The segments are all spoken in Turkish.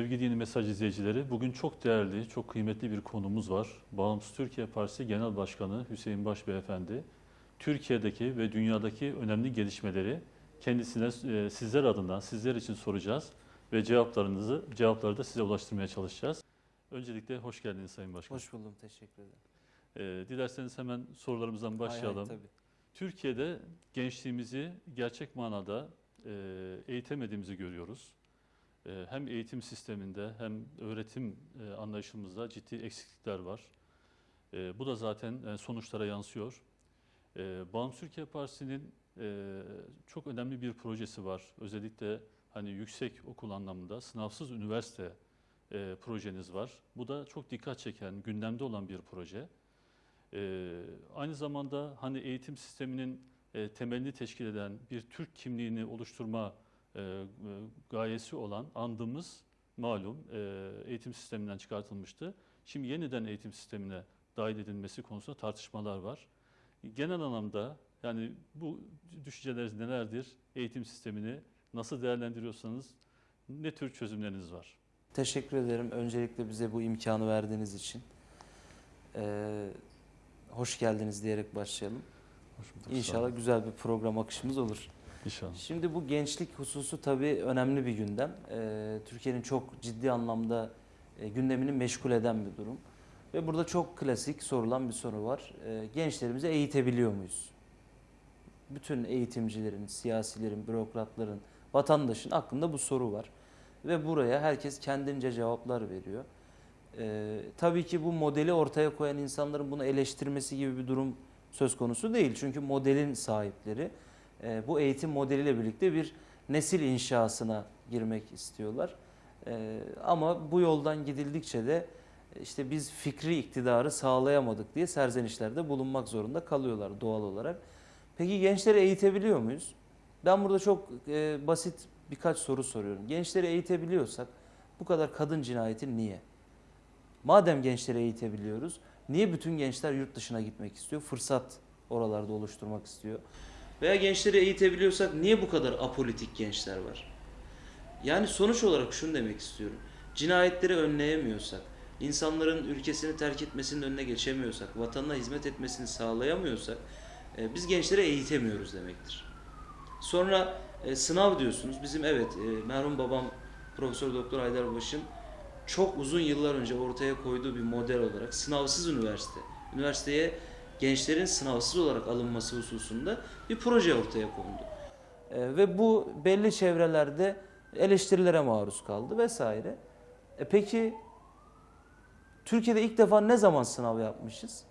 Sevgili Yeni Mesaj izleyicileri, bugün çok değerli, çok kıymetli bir konumuz var. Bağımsız Türkiye Partisi Genel Başkanı Hüseyin Baş Beyefendi, Türkiye'deki ve dünyadaki önemli gelişmeleri kendisine e, sizler adından, sizler için soracağız ve cevaplarınızı, cevapları da size ulaştırmaya çalışacağız. Öncelikle hoş geldiniz Sayın Başkan. Hoş buldum, teşekkür ederim. E, dilerseniz hemen sorularımızdan başlayalım. Hay hay, tabii. Türkiye'de gençliğimizi gerçek manada e, eğitemediğimizi görüyoruz. E, hem eğitim sisteminde hem öğretim e, anlayışımızda ciddi eksiklikler var. E, bu da zaten e, sonuçlara yansıyor. E, Bağımsız Türkiye Partisi'nin e, çok önemli bir projesi var. Özellikle hani yüksek okul anlamında sınavsız üniversite projeniz var. Bu da çok dikkat çeken, gündemde olan bir proje. Ee, aynı zamanda hani eğitim sisteminin temelini teşkil eden bir Türk kimliğini oluşturma e, e, gayesi olan andımız malum e, eğitim sisteminden çıkartılmıştı. Şimdi yeniden eğitim sistemine dahil edilmesi konusunda tartışmalar var. Genel anlamda yani bu düşünceleriniz nelerdir? Eğitim sistemini nasıl değerlendiriyorsanız ne tür çözümleriniz var? Teşekkür ederim öncelikle bize bu imkanı verdiğiniz için. Ee, hoş geldiniz diyerek başlayalım. Hoş bulduk. İnşallah güzel bir program akışımız olur. İnşallah. Şimdi bu gençlik hususu tabii önemli bir gündem. Ee, Türkiye'nin çok ciddi anlamda e, gündemini meşgul eden bir durum. Ve burada çok klasik sorulan bir soru var. Ee, gençlerimizi eğitebiliyor muyuz? Bütün eğitimcilerin, siyasilerin, bürokratların, vatandaşın aklında bu soru var. Ve buraya herkes kendince cevaplar veriyor. Ee, tabii ki bu modeli ortaya koyan insanların bunu eleştirmesi gibi bir durum söz konusu değil. Çünkü modelin sahipleri e, bu eğitim modeliyle birlikte bir nesil inşasına girmek istiyorlar. E, ama bu yoldan gidildikçe de e, işte biz fikri iktidarı sağlayamadık diye serzenişlerde bulunmak zorunda kalıyorlar doğal olarak. Peki gençleri eğitebiliyor muyuz? Ben burada çok e, basit birkaç soru soruyorum. Gençleri eğitebiliyorsak bu kadar kadın cinayeti niye? Madem gençleri eğitebiliyoruz, niye bütün gençler yurt dışına gitmek istiyor? Fırsat oralarda oluşturmak istiyor. Veya gençleri eğitebiliyorsak niye bu kadar apolitik gençler var? Yani sonuç olarak şunu demek istiyorum. Cinayetleri önleyemiyorsak, insanların ülkesini terk etmesinin önüne geçemiyorsak, vatanına hizmet etmesini sağlayamıyorsak e, biz gençleri eğitemiyoruz demektir. Sonra e, sınav diyorsunuz. Bizim evet e, merhum babam Profesör Doktor Haydarbaş'ın çok uzun yıllar önce ortaya koyduğu bir model olarak sınavsız üniversite. Üniversiteye gençlerin sınavsız olarak alınması hususunda bir proje ortaya kondu. E, ve bu belli çevrelerde eleştirilere maruz kaldı vesaire. E peki Türkiye'de ilk defa ne zaman sınav yapmışız?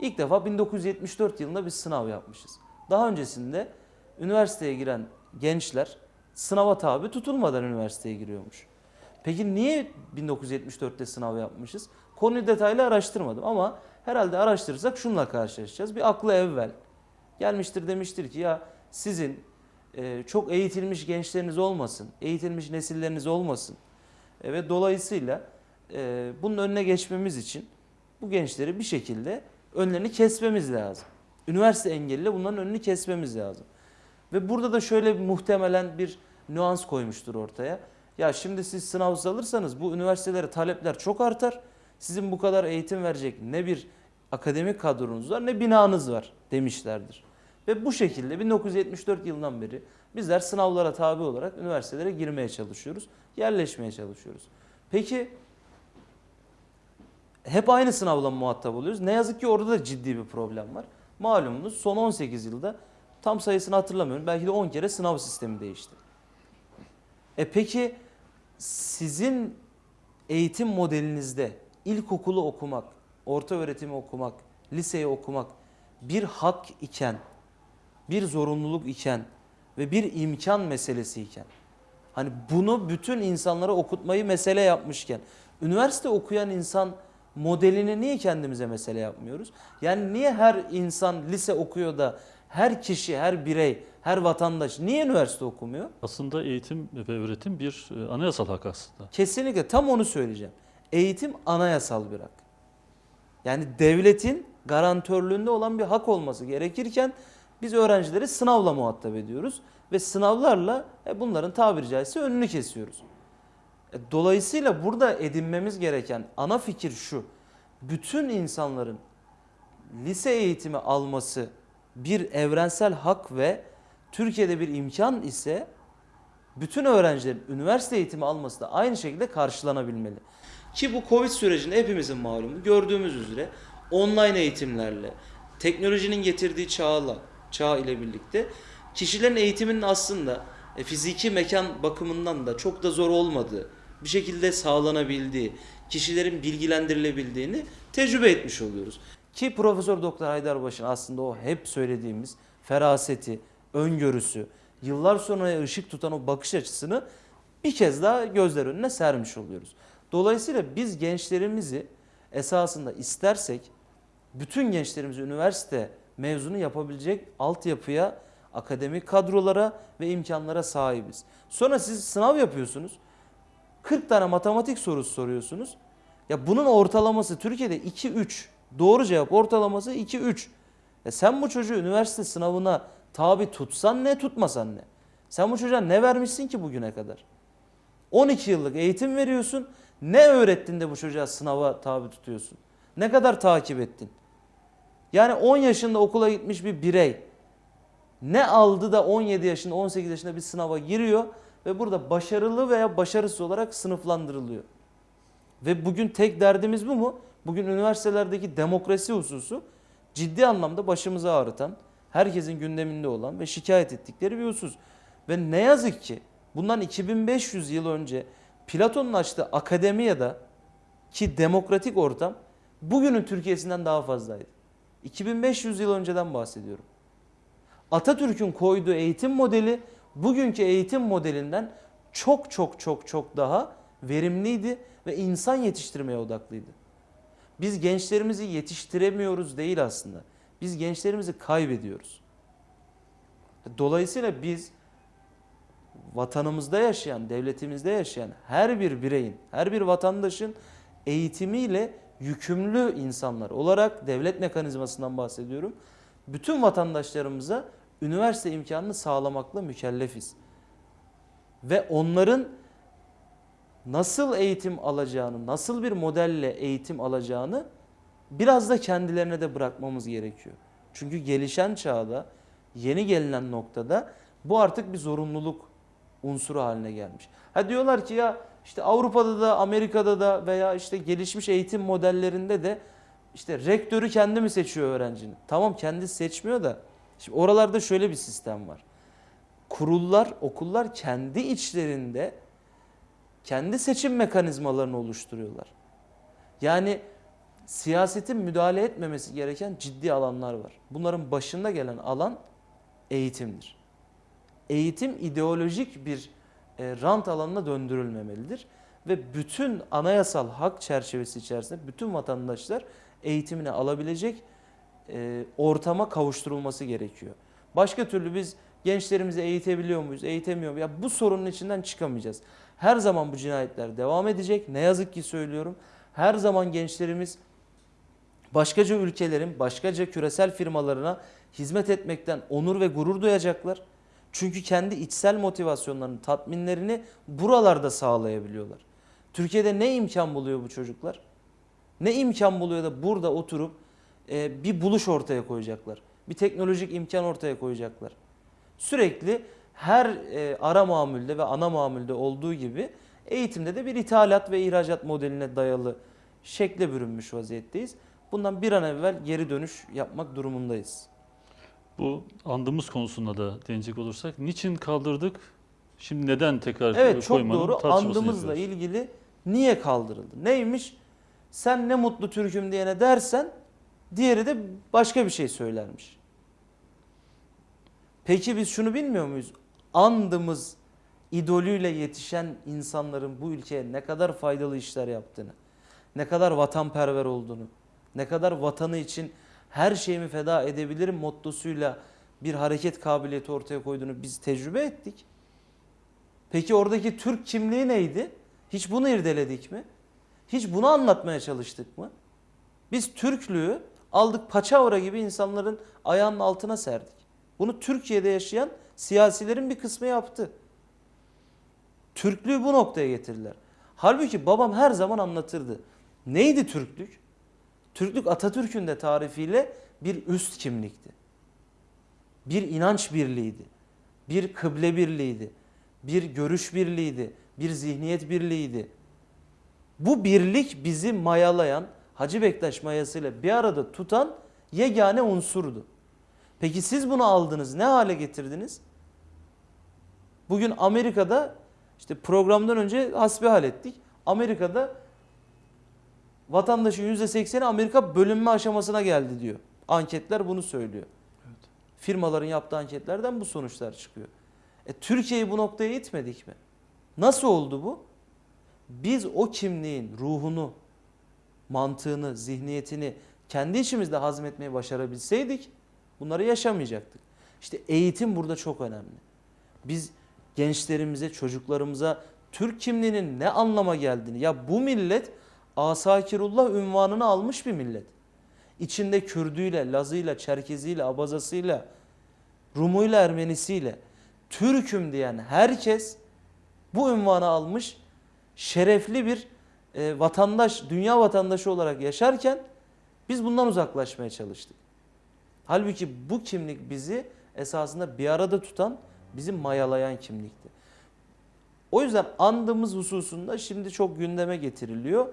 İlk defa 1974 yılında bir sınav yapmışız. Daha öncesinde üniversiteye giren gençler sınava tabi tutulmadan üniversiteye giriyormuş. Peki niye 1974'te sınav yapmışız? Konuyu detaylı araştırmadım ama herhalde araştırırsak şununla karşılaşacağız. Bir aklı evvel gelmiştir demiştir ki ya sizin e, çok eğitilmiş gençleriniz olmasın, eğitilmiş nesilleriniz olmasın E, ve dolayısıyla e, bunun önüne geçmemiz için bu gençleri bir şekilde önlerini kesmemiz lazım. Üniversite engeliyle bunların önünü kesmemiz lazım. Ve burada da şöyle muhtemelen bir nüans koymuştur ortaya. Ya şimdi siz sınavsız alırsanız bu üniversitelere talepler çok artar. Sizin bu kadar eğitim verecek ne bir akademik kadronuz var ne binanız var demişlerdir. Ve bu şekilde 1974 yılından beri bizler sınavlara tabi olarak üniversitelere girmeye çalışıyoruz. Yerleşmeye çalışıyoruz. Peki hep aynı sınavla muhatap oluyoruz. Ne yazık ki orada da ciddi bir problem var. Malumunuz son 18 yılda tam sayısını hatırlamıyorum. Belki de 10 kere sınav sistemi değişti. E peki sizin eğitim modelinizde ilkokulu okumak, orta öğretimi okumak, liseyi okumak bir hak iken, bir zorunluluk iken ve bir imkan meselesi iken hani bunu bütün insanlara okutmayı mesele yapmışken üniversite okuyan insan modelini niye kendimize mesele yapmıyoruz? Yani niye her insan lise okuyor da her kişi, her birey, her vatandaş niye üniversite okumuyor? Aslında eğitim ve öğretim bir e, anayasal hak aslında. Kesinlikle tam onu söyleyeceğim. Eğitim anayasal bir hak. Yani devletin garantörlüğünde olan bir hak olması gerekirken biz öğrencileri sınavla muhatap ediyoruz ve sınavlarla e, bunların tabiri caizse önünü kesiyoruz. E, Dolayısıyla burada edinmemiz gereken ana fikir şu. Bütün insanların lise eğitimi alması bir evrensel hak ve Türkiye'de bir imkan ise bütün öğrencilerin üniversite eğitimi alması da aynı şekilde karşılanabilmeli. Ki bu Covid sürecinde hepimizin malumu gördüğümüz üzere online eğitimlerle, teknolojinin getirdiği çağla, çağ ile birlikte kişilerin eğitiminin aslında e, fiziki mekan bakımından da çok da zor olmadığı, bir şekilde sağlanabildiği, kişilerin bilgilendirilebildiğini tecrübe etmiş oluyoruz. Ki Profesör Doktor Haydarbaş'ın aslında o hep söylediğimiz feraseti, öngörüsü, yıllar sonra ışık tutan o bakış açısını bir kez daha gözler önüne sermiş oluyoruz. Dolayısıyla biz gençlerimizi esasında istersek bütün gençlerimizi üniversite mezunu yapabilecek altyapıya, akademik kadrolara ve imkanlara sahibiz. Sonra siz sınav yapıyorsunuz. 40 tane matematik sorusu soruyorsunuz. Ya bunun ortalaması Türkiye'de 2-3. Doğru cevap ortalaması 2-3. Ya sen bu çocuğu üniversite sınavına tabi tutsan ne tutmasan ne? Sen bu çocuğa ne vermişsin ki bugüne kadar? 12 yıllık eğitim veriyorsun. Ne öğrettin de bu çocuğa sınava tabi tutuyorsun? Ne kadar takip ettin? Yani 10 yaşında okula gitmiş bir birey ne aldı da 17 yaşında 18 yaşında bir sınava giriyor ve burada başarılı veya başarısız olarak sınıflandırılıyor. Ve bugün tek derdimiz bu mu? Bugün üniversitelerdeki demokrasi hususu ciddi anlamda başımızı ağrıtan, herkesin gündeminde olan ve şikayet ettikleri bir husus. Ve ne yazık ki bundan 2500 yıl önce Platon'un açtığı akademiyada ki demokratik ortam bugünün Türkiye'sinden daha fazlaydı. 2500 yıl önceden bahsediyorum. Atatürk'ün koyduğu eğitim modeli bugünkü eğitim modelinden çok çok çok çok daha verimliydi ve insan yetiştirmeye odaklıydı. Biz gençlerimizi yetiştiremiyoruz değil aslında. Biz gençlerimizi kaybediyoruz. Dolayısıyla biz vatanımızda yaşayan, devletimizde yaşayan her bir bireyin, her bir vatandaşın eğitimiyle yükümlü insanlar olarak devlet mekanizmasından bahsediyorum. Bütün vatandaşlarımıza üniversite imkanını sağlamakla mükellefiz. Ve onların nasıl eğitim alacağını, nasıl bir modelle eğitim alacağını biraz da kendilerine de bırakmamız gerekiyor. Çünkü gelişen çağda, yeni gelinen noktada bu artık bir zorunluluk unsuru haline gelmiş. Ha diyorlar ki ya işte Avrupa'da da Amerika'da da veya işte gelişmiş eğitim modellerinde de işte rektörü kendi mi seçiyor öğrencinin? Tamam kendisi seçmiyor da şimdi oralarda şöyle bir sistem var. Kurullar, okullar kendi içlerinde kendi seçim mekanizmalarını oluşturuyorlar. Yani siyasetin müdahale etmemesi gereken ciddi alanlar var. Bunların başında gelen alan eğitimdir. Eğitim ideolojik bir e, rant alanına döndürülmemelidir ve bütün anayasal hak çerçevesi içerisinde bütün vatandaşlar eğitimini alabilecek e, ortama kavuşturulması gerekiyor. Başka türlü biz gençlerimizi eğitebiliyor muyuz, eğitemiyor muyuz? Ya bu sorunun içinden çıkamayacağız. Her zaman bu cinayetler devam edecek. Ne yazık ki söylüyorum. Her zaman gençlerimiz başkaca ülkelerin, başkaca küresel firmalarına hizmet etmekten onur ve gurur duyacaklar. Çünkü kendi içsel motivasyonlarını, tatminlerini buralarda sağlayabiliyorlar. Türkiye'de ne imkan buluyor bu çocuklar? Ne imkan buluyor da burada oturup e, bir buluş ortaya koyacaklar. Bir teknolojik imkan ortaya koyacaklar. Sürekli her e, ara mamulde ve ana mamulde olduğu gibi eğitimde de bir ithalat ve ihracat modeline dayalı şekle bürünmüş vaziyetteyiz. Bundan bir an evvel geri dönüş yapmak durumundayız. Bu andımız konusunda da değinecek olursak niçin kaldırdık? Şimdi neden tekrar Evet çok koymanın doğru. tartışmasını Andımızla yapıyoruz. ilgili niye kaldırıldı? Neymiş? Sen ne mutlu Türk'üm diyene dersen diğeri de başka bir şey söylermiş. Peki biz şunu bilmiyor muyuz? Andımız idolüyle yetişen insanların bu ülkeye ne kadar faydalı işler yaptığını, ne kadar vatanperver olduğunu, ne kadar vatanı için her şeyimi feda edebilirim mottosuyla bir hareket kabiliyeti ortaya koyduğunu biz tecrübe ettik. Peki oradaki Türk kimliği neydi? Hiç bunu irdeledik mi? Hiç bunu anlatmaya çalıştık mı? Biz Türklüğü aldık paçavra gibi insanların ayağının altına serdik. Bunu Türkiye'de yaşayan siyasilerin bir kısmı yaptı. Türklüğü bu noktaya getirdiler. Halbuki babam her zaman anlatırdı. Neydi Türklük? Türklük Atatürk'ün de tarifiyle bir üst kimlikti. Bir inanç birliğiydi. Bir kıble birliğiydi. Bir görüş birliğiydi. Bir zihniyet birliğiydi. Bu birlik bizi mayalayan, Hacı Bektaş mayasıyla bir arada tutan yegane unsurdu. Peki siz bunu aldınız, ne hale getirdiniz? Bugün Amerika'da işte programdan önce hasbihal ettik. Amerika'da vatandaşın %80'i Amerika bölünme aşamasına geldi diyor. Anketler bunu söylüyor. Firmaların yaptığı anketlerden bu sonuçlar çıkıyor. E, Türkiye'yi bu noktaya itmedik mi? Nasıl oldu bu? Biz o kimliğin ruhunu, mantığını, zihniyetini kendi içimizde hazmetmeyi başarabilseydik bunları yaşamayacaktık. İşte eğitim burada çok önemli. Biz gençlerimize, çocuklarımıza Türk kimliğinin ne anlama geldiğini ya bu millet Asakirullah ünvanını almış bir millet. İçinde Kürdüyle, Lazıyla, Çerkeziyle, Abazasıyla, Rumuyla, Ermenisiyle Türk'üm diyen herkes bu ünvanı almış şerefli bir e, vatandaş, dünya vatandaşı olarak yaşarken biz bundan uzaklaşmaya çalıştık. Halbuki bu kimlik bizi esasında bir arada tutan, bizi mayalayan kimlikti. O yüzden andığımız hususunda şimdi çok gündeme getiriliyor.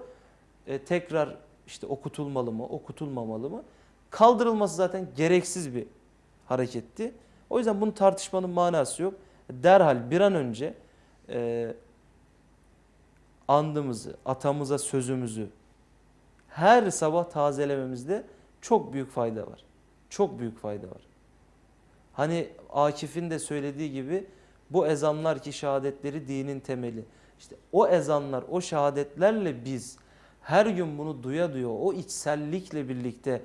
E, tekrar işte okutulmalı mı, okutulmamalı mı? Kaldırılması zaten gereksiz bir hareketti. O yüzden bunu tartışmanın manası yok. Derhal bir an önce e, andımızı, atamıza sözümüzü her sabah tazelememizde çok büyük fayda var. Çok büyük fayda var. Hani Akif'in de söylediği gibi bu ezanlar ki şehadetleri dinin temeli. İşte o ezanlar, o şehadetlerle biz her gün bunu duya duya o içsellikle birlikte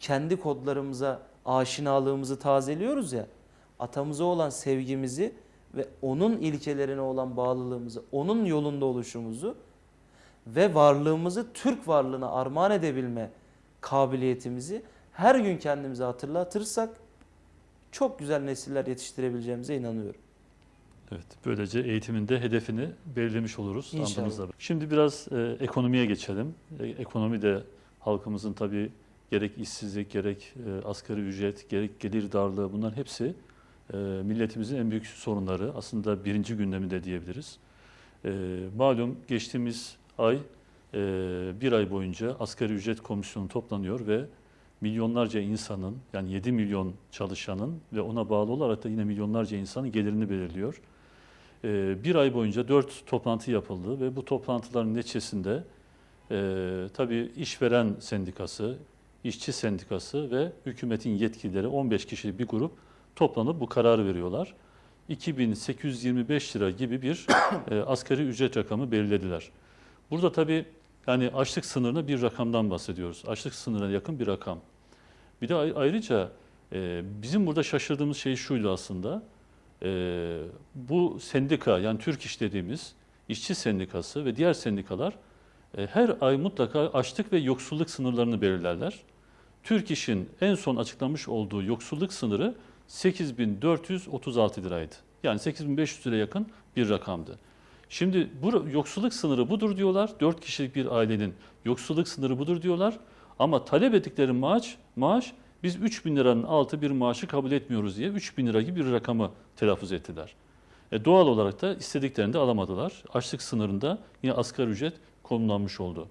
kendi kodlarımıza aşinalığımızı tazeliyoruz ya. Atamıza olan sevgimizi ve onun ilkelerine olan bağlılığımızı, onun yolunda oluşumuzu ve varlığımızı Türk varlığına armağan edebilme kabiliyetimizi her gün kendimize hatırlatırsak çok güzel nesiller yetiştirebileceğimize inanıyorum. Evet, böylece eğitiminde hedefini belirlemiş oluruz. İnşallah. Şimdi biraz e, ekonomiye geçelim. E, ekonomi de halkımızın tabii gerek işsizlik, gerek e, asgari ücret, gerek gelir darlığı bunların hepsi e, milletimizin en büyük sorunları. Aslında birinci gündeminde diyebiliriz. E, malum geçtiğimiz ay e, bir ay boyunca asgari ücret komisyonu toplanıyor ve milyonlarca insanın yani 7 milyon çalışanın ve ona bağlı olarak da yine milyonlarca insanın gelirini belirliyor. Ee, bir ay boyunca dört toplantı yapıldı ve bu toplantıların neticesinde e, tabii işveren sendikası, işçi sendikası ve hükümetin yetkilileri 15 kişilik bir grup toplanıp bu kararı veriyorlar. 2825 lira gibi bir e, asgari ücret rakamı belirlediler. Burada tabii yani açlık sınırına bir rakamdan bahsediyoruz. Açlık sınırına yakın bir rakam. Bir de ay- ayrıca e, bizim burada şaşırdığımız şey şuydu aslında. E, bu sendika yani Türk İş dediğimiz işçi sendikası ve diğer sendikalar e, her ay mutlaka açlık ve yoksulluk sınırlarını belirlerler. Türk İş'in en son açıklamış olduğu yoksulluk sınırı 8436 liraydı. Yani 8500 liraya yakın bir rakamdı. Şimdi bu yoksulluk sınırı budur diyorlar. 4 kişilik bir ailenin yoksulluk sınırı budur diyorlar. Ama talep ettikleri maaş, maaş biz 3 bin liranın altı bir maaşı kabul etmiyoruz diye 3 bin lira gibi bir rakamı telaffuz ettiler. E doğal olarak da istediklerini de alamadılar. Açlık sınırında yine asgari ücret konumlanmış oldu.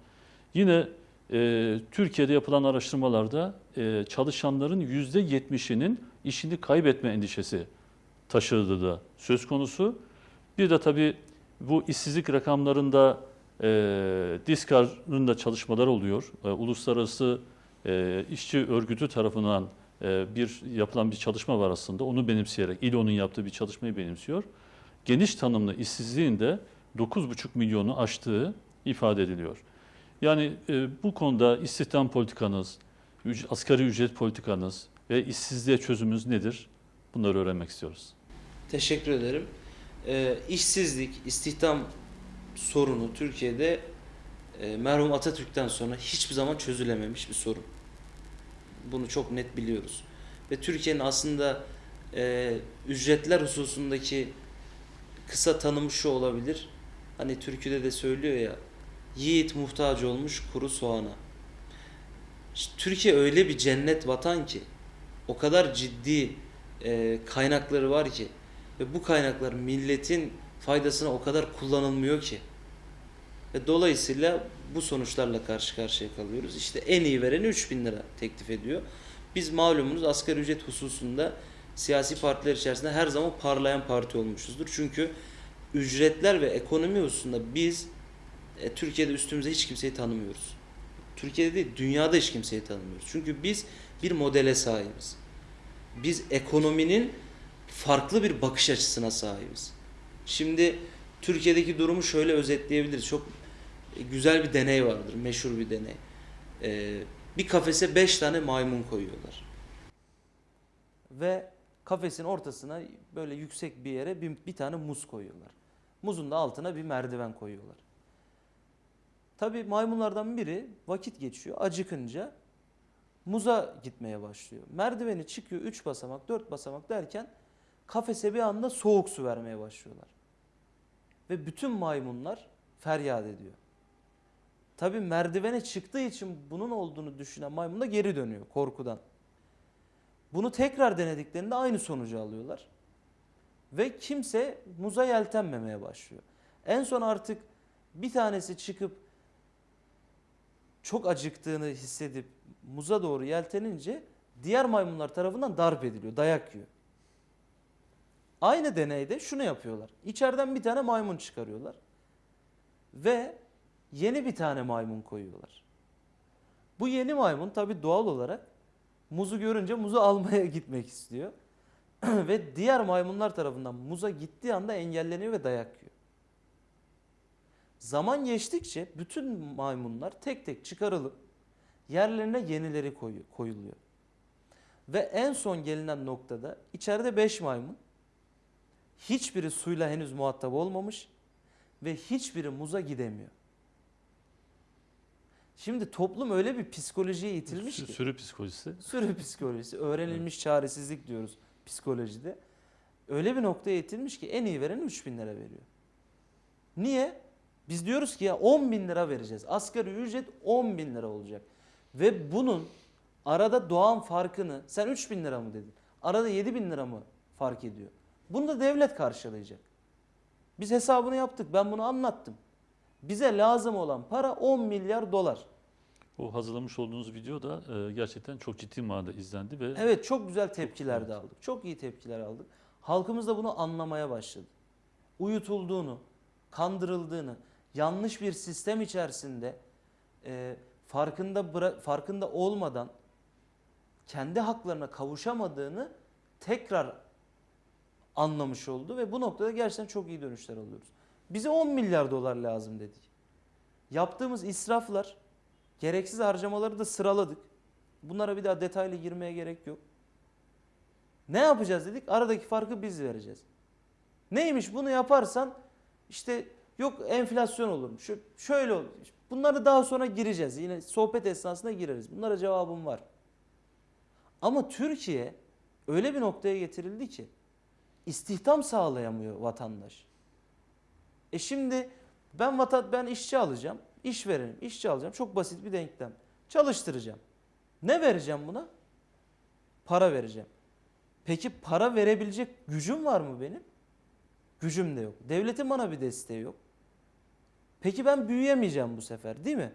Yine e, Türkiye'de yapılan araştırmalarda e, çalışanların %70'inin işini kaybetme endişesi taşıdığı da söz konusu. Bir de tabii bu işsizlik rakamlarında e, DİSKAR'ın da çalışmaları oluyor. E, Uluslararası e, İşçi Örgütü tarafından e, bir yapılan bir çalışma var aslında. Onu benimseyerek, İLO'nun yaptığı bir çalışmayı benimsiyor. Geniş tanımlı işsizliğin de 9,5 milyonu aştığı ifade ediliyor. Yani e, bu konuda istihdam politikanız, üc- asgari ücret politikanız ve işsizliğe çözümümüz nedir? Bunları öğrenmek istiyoruz. Teşekkür ederim. Ee, işsizlik, istihdam sorunu Türkiye'de e, merhum Atatürk'ten sonra hiçbir zaman çözülememiş bir sorun. Bunu çok net biliyoruz. Ve Türkiye'nin aslında e, ücretler hususundaki kısa tanımı şu olabilir. Hani türküde de söylüyor ya yiğit muhtaç olmuş kuru soğana. İşte Türkiye öyle bir cennet vatan ki o kadar ciddi e, kaynakları var ki ve bu kaynaklar milletin faydasına o kadar kullanılmıyor ki. Ve dolayısıyla bu sonuçlarla karşı karşıya kalıyoruz. İşte en iyi vereni 3000 lira teklif ediyor. Biz malumunuz asgari ücret hususunda siyasi partiler içerisinde her zaman parlayan parti olmuşuzdur. Çünkü ücretler ve ekonomi hususunda biz e, Türkiye'de üstümüze hiç kimseyi tanımıyoruz. Türkiye'de değil, dünyada hiç kimseyi tanımıyoruz. Çünkü biz bir modele sahibiz. Biz ekonominin farklı bir bakış açısına sahibiz. Şimdi Türkiye'deki durumu şöyle özetleyebiliriz. Çok güzel bir deney vardır, meşhur bir deney. Ee, bir kafese 5 tane maymun koyuyorlar. Ve kafesin ortasına böyle yüksek bir yere bir, bir tane muz koyuyorlar. Muzun da altına bir merdiven koyuyorlar. Tabii maymunlardan biri vakit geçiyor, acıkınca muza gitmeye başlıyor. Merdiveni çıkıyor 3 basamak, 4 basamak derken kafese bir anda soğuk su vermeye başlıyorlar. Ve bütün maymunlar feryat ediyor. Tabii merdivene çıktığı için bunun olduğunu düşünen maymun da geri dönüyor korkudan. Bunu tekrar denediklerinde aynı sonucu alıyorlar. Ve kimse muza yeltenmemeye başlıyor. En son artık bir tanesi çıkıp çok acıktığını hissedip muza doğru yeltenince diğer maymunlar tarafından darp ediliyor, dayak yiyor. Aynı deneyde şunu yapıyorlar. İçeriden bir tane maymun çıkarıyorlar. Ve yeni bir tane maymun koyuyorlar. Bu yeni maymun tabi doğal olarak muzu görünce muzu almaya gitmek istiyor. ve diğer maymunlar tarafından muza gittiği anda engelleniyor ve dayak yiyor. Zaman geçtikçe bütün maymunlar tek tek çıkarılıp yerlerine yenileri koyu- koyuluyor. Ve en son gelinen noktada içeride 5 maymun hiçbiri suyla henüz muhatap olmamış ve hiçbiri muza gidemiyor. Şimdi toplum öyle bir psikolojiye itilmiş Sü- ki. Sürü psikolojisi. Sürü psikolojisi, öğrenilmiş çaresizlik diyoruz psikolojide. Öyle bir noktaya itilmiş ki en iyi veren 3000 lira veriyor. Niye? Biz diyoruz ki ya 10 bin lira vereceğiz. Asgari ücret 10 bin lira olacak. Ve bunun arada doğan farkını sen 3 bin lira mı dedin? Arada 7 bin lira mı fark ediyor? Bunu da devlet karşılayacak. Biz hesabını yaptık. Ben bunu anlattım. Bize lazım olan para 10 milyar dolar. O hazırlamış olduğunuz video da e, gerçekten çok ciddi manada izlendi ve Evet çok güzel tepkiler de aldık. Çok iyi tepkiler aldık. Halkımız da bunu anlamaya başladı. Uyutulduğunu, kandırıldığını, yanlış bir sistem içerisinde e, farkında farkında olmadan kendi haklarına kavuşamadığını tekrar anlamış oldu ve bu noktada gerçekten çok iyi dönüşler alıyoruz. Bize 10 milyar dolar lazım dedik. Yaptığımız israflar, gereksiz harcamaları da sıraladık. Bunlara bir daha detaylı girmeye gerek yok. Ne yapacağız dedik? Aradaki farkı biz vereceğiz. Neymiş bunu yaparsan işte yok enflasyon olur. Şu, şöyle olur. Bunları daha sonra gireceğiz. Yine sohbet esnasında gireriz. Bunlara cevabım var. Ama Türkiye öyle bir noktaya getirildi ki istihdam sağlayamıyor vatandaş. E şimdi ben vatan ben işçi alacağım, işverenim, işçi alacağım. Çok basit bir denklem. Çalıştıracağım. Ne vereceğim buna? Para vereceğim. Peki para verebilecek gücüm var mı benim? Gücüm de yok. Devletin bana bir desteği yok. Peki ben büyüyemeyeceğim bu sefer değil mi?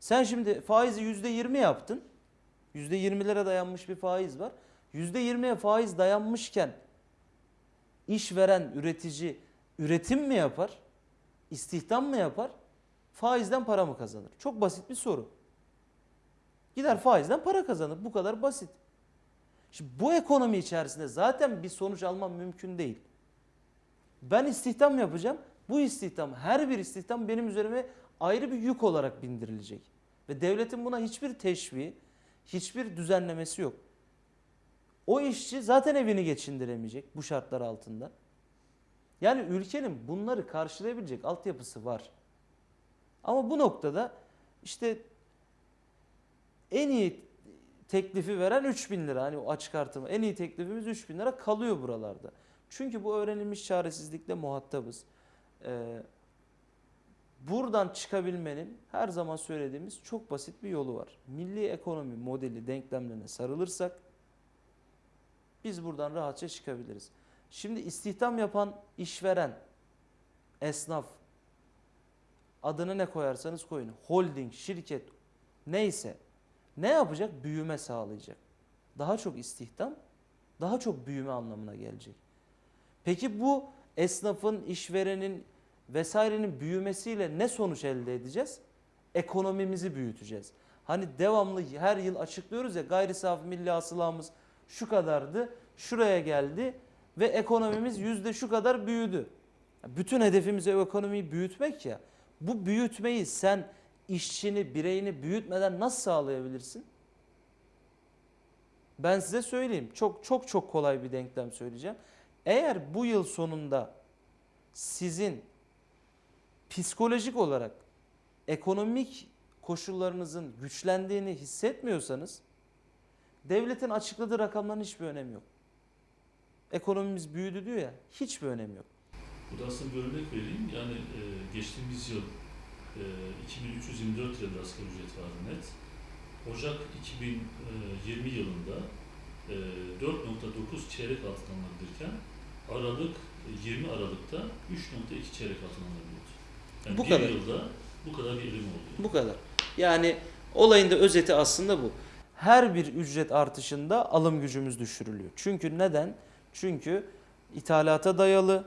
Sen şimdi faizi yüzde yirmi yaptın. Yüzde yirmilere dayanmış bir faiz var. Yüzde yirmiye faiz dayanmışken işveren, üretici üretim mi yapar? İstihdam mı yapar? Faizden para mı kazanır? Çok basit bir soru. Gider faizden para kazanır. Bu kadar basit. Şimdi bu ekonomi içerisinde zaten bir sonuç almam mümkün değil. Ben istihdam yapacağım. Bu istihdam, her bir istihdam benim üzerime ayrı bir yük olarak bindirilecek. Ve devletin buna hiçbir teşviği, hiçbir düzenlemesi yok. O işçi zaten evini geçindiremeyecek bu şartlar altında. Yani ülkenin bunları karşılayabilecek altyapısı var. Ama bu noktada işte en iyi teklifi veren 3000 lira. Hani o açık artırma en iyi teklifimiz 3000 lira kalıyor buralarda. Çünkü bu öğrenilmiş çaresizlikle muhatabız. Ee, Buradan çıkabilmenin her zaman söylediğimiz çok basit bir yolu var. Milli ekonomi modeli denklemlerine sarılırsak biz buradan rahatça çıkabiliriz. Şimdi istihdam yapan işveren, esnaf, adını ne koyarsanız koyun, holding, şirket neyse ne yapacak? Büyüme sağlayacak. Daha çok istihdam, daha çok büyüme anlamına gelecek. Peki bu esnafın, işverenin vesairenin büyümesiyle ne sonuç elde edeceğiz? Ekonomimizi büyüteceğiz. Hani devamlı her yıl açıklıyoruz ya gayri safi milli hasılamız şu kadardı, şuraya geldi ve ekonomimiz yüzde şu kadar büyüdü. Bütün hedefimiz ekonomiyi büyütmek ya. Bu büyütmeyi sen işçini, bireyini büyütmeden nasıl sağlayabilirsin? Ben size söyleyeyim. Çok çok çok kolay bir denklem söyleyeceğim. Eğer bu yıl sonunda sizin psikolojik olarak ekonomik koşullarınızın güçlendiğini hissetmiyorsanız devletin açıkladığı rakamların hiçbir önemi yok. Ekonomimiz büyüdü diyor ya hiçbir önemi yok. Burada aslında bir örnek vereyim. Yani e, geçtiğimiz yıl e, 2324 lira asgari ücret vardı net. Ocak 2020 yılında e, 4.9 çeyrek altın alınabilirken Aralık e, 20 Aralık'ta 3.2 çeyrek altın alınabiliyordu. Yani Bu bir kadar. yılda bu kadar bir erim oldu. Bu kadar. Yani olayın da özeti aslında bu. Her bir ücret artışında alım gücümüz düşürülüyor. Çünkü neden? Çünkü ithalata dayalı,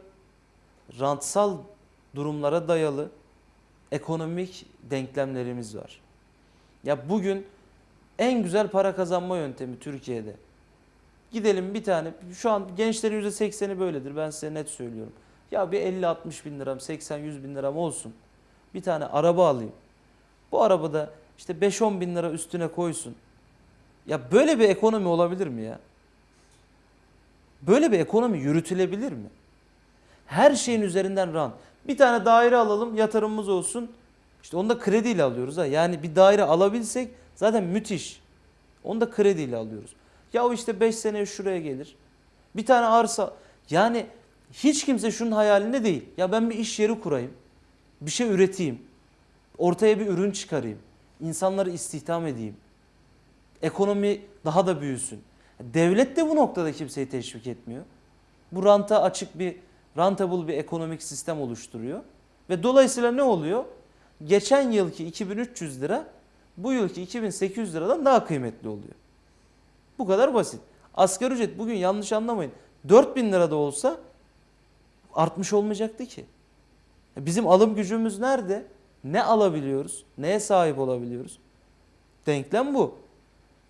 rantsal durumlara dayalı ekonomik denklemlerimiz var. Ya bugün en güzel para kazanma yöntemi Türkiye'de. Gidelim bir tane, şu an gençlerin %80'i böyledir ben size net söylüyorum. Ya bir 50-60 bin liram, 80-100 bin liram olsun. Bir tane araba alayım. Bu arabada işte 5-10 bin lira üstüne koysun. Ya böyle bir ekonomi olabilir mi ya? Böyle bir ekonomi yürütülebilir mi? Her şeyin üzerinden rant. Bir tane daire alalım yatırımımız olsun. İşte onu da krediyle alıyoruz ha. Yani bir daire alabilsek zaten müthiş. Onu da krediyle alıyoruz. Ya o işte 5 seneye şuraya gelir. Bir tane arsa. Yani hiç kimse şunun hayalinde değil. Ya ben bir iş yeri kurayım. Bir şey üreteyim. Ortaya bir ürün çıkarayım. İnsanları istihdam edeyim. Ekonomi daha da büyüsün. Devlet de bu noktada kimseyi teşvik etmiyor. Bu ranta açık bir, rentable bir ekonomik sistem oluşturuyor. Ve dolayısıyla ne oluyor? Geçen yılki 2300 lira bu yılki 2800 liradan daha kıymetli oluyor. Bu kadar basit. Asgari ücret bugün yanlış anlamayın. 4000 lira da olsa artmış olmayacaktı ki. Bizim alım gücümüz nerede? Ne alabiliyoruz? Neye sahip olabiliyoruz? Denklem bu.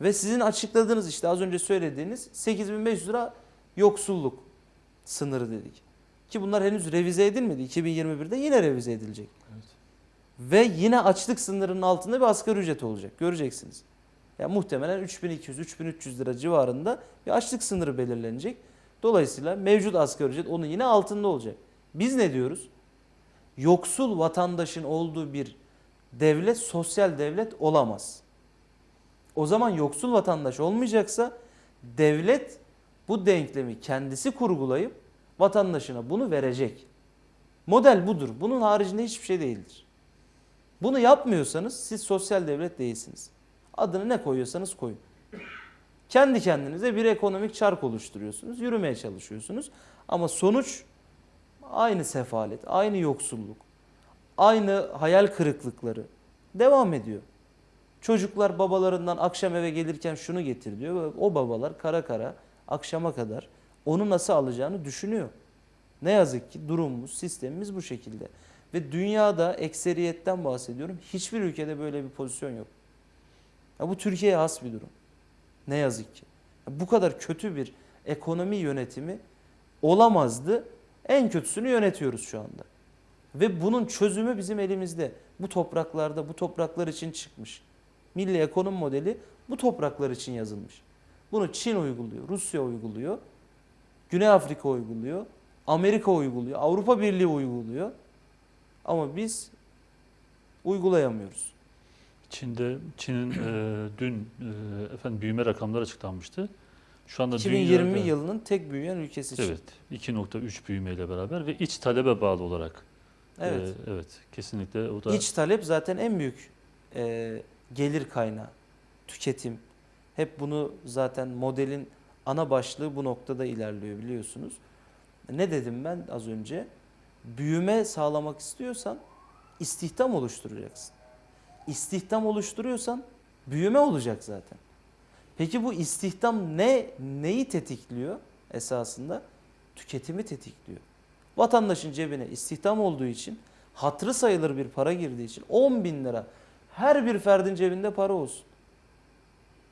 Ve sizin açıkladığınız işte az önce söylediğiniz 8500 lira yoksulluk sınırı dedik. Ki bunlar henüz revize edilmedi. 2021'de yine revize edilecek. Evet. Ve yine açlık sınırının altında bir asgari ücret olacak. Göreceksiniz. Ya muhtemelen 3200-3300 lira civarında bir açlık sınırı belirlenecek. Dolayısıyla mevcut asgari ücret onun yine altında olacak. Biz ne diyoruz? Yoksul vatandaşın olduğu bir devlet sosyal devlet olamaz. O zaman yoksul vatandaş olmayacaksa devlet bu denklemi kendisi kurgulayıp vatandaşına bunu verecek. Model budur. Bunun haricinde hiçbir şey değildir. Bunu yapmıyorsanız siz sosyal devlet değilsiniz. Adını ne koyuyorsanız koyun. Kendi kendinize bir ekonomik çark oluşturuyorsunuz. Yürümeye çalışıyorsunuz. Ama sonuç aynı sefalet, aynı yoksulluk, aynı hayal kırıklıkları devam ediyor. Çocuklar babalarından akşam eve gelirken şunu getir diyor. O babalar kara kara akşama kadar onu nasıl alacağını düşünüyor. Ne yazık ki durumumuz, sistemimiz bu şekilde. Ve dünyada ekseriyetten bahsediyorum. Hiçbir ülkede böyle bir pozisyon yok. Ya bu Türkiye'ye has bir durum. Ne yazık ki. Ya bu kadar kötü bir ekonomi yönetimi olamazdı. En kötüsünü yönetiyoruz şu anda. Ve bunun çözümü bizim elimizde. Bu topraklarda, bu topraklar için çıkmış. Milli ekonomi modeli bu topraklar için yazılmış. Bunu Çin uyguluyor, Rusya uyguluyor, Güney Afrika uyguluyor, Amerika uyguluyor, Avrupa Birliği uyguluyor. Ama biz uygulayamıyoruz. Çin'de Çin'in e, dün e, efendim büyüme rakamları açıklanmıştı. Şu anda 2020 dünyada- yılının tek büyüyen ülkesi için. Evet, 2.3 büyümeyle beraber ve iç talebe bağlı olarak Evet. Ee, evet, kesinlikle o da İç talep zaten en büyük e, gelir kaynağı. Tüketim. Hep bunu zaten modelin ana başlığı bu noktada ilerliyor biliyorsunuz. Ne dedim ben az önce? Büyüme sağlamak istiyorsan istihdam oluşturacaksın. İstihdam oluşturuyorsan büyüme olacak zaten. Peki bu istihdam ne neyi tetikliyor esasında? Tüketimi tetikliyor. Vatandaşın cebine istihdam olduğu için hatırı sayılır bir para girdiği için 10 bin lira her bir ferdin cebinde para olsun.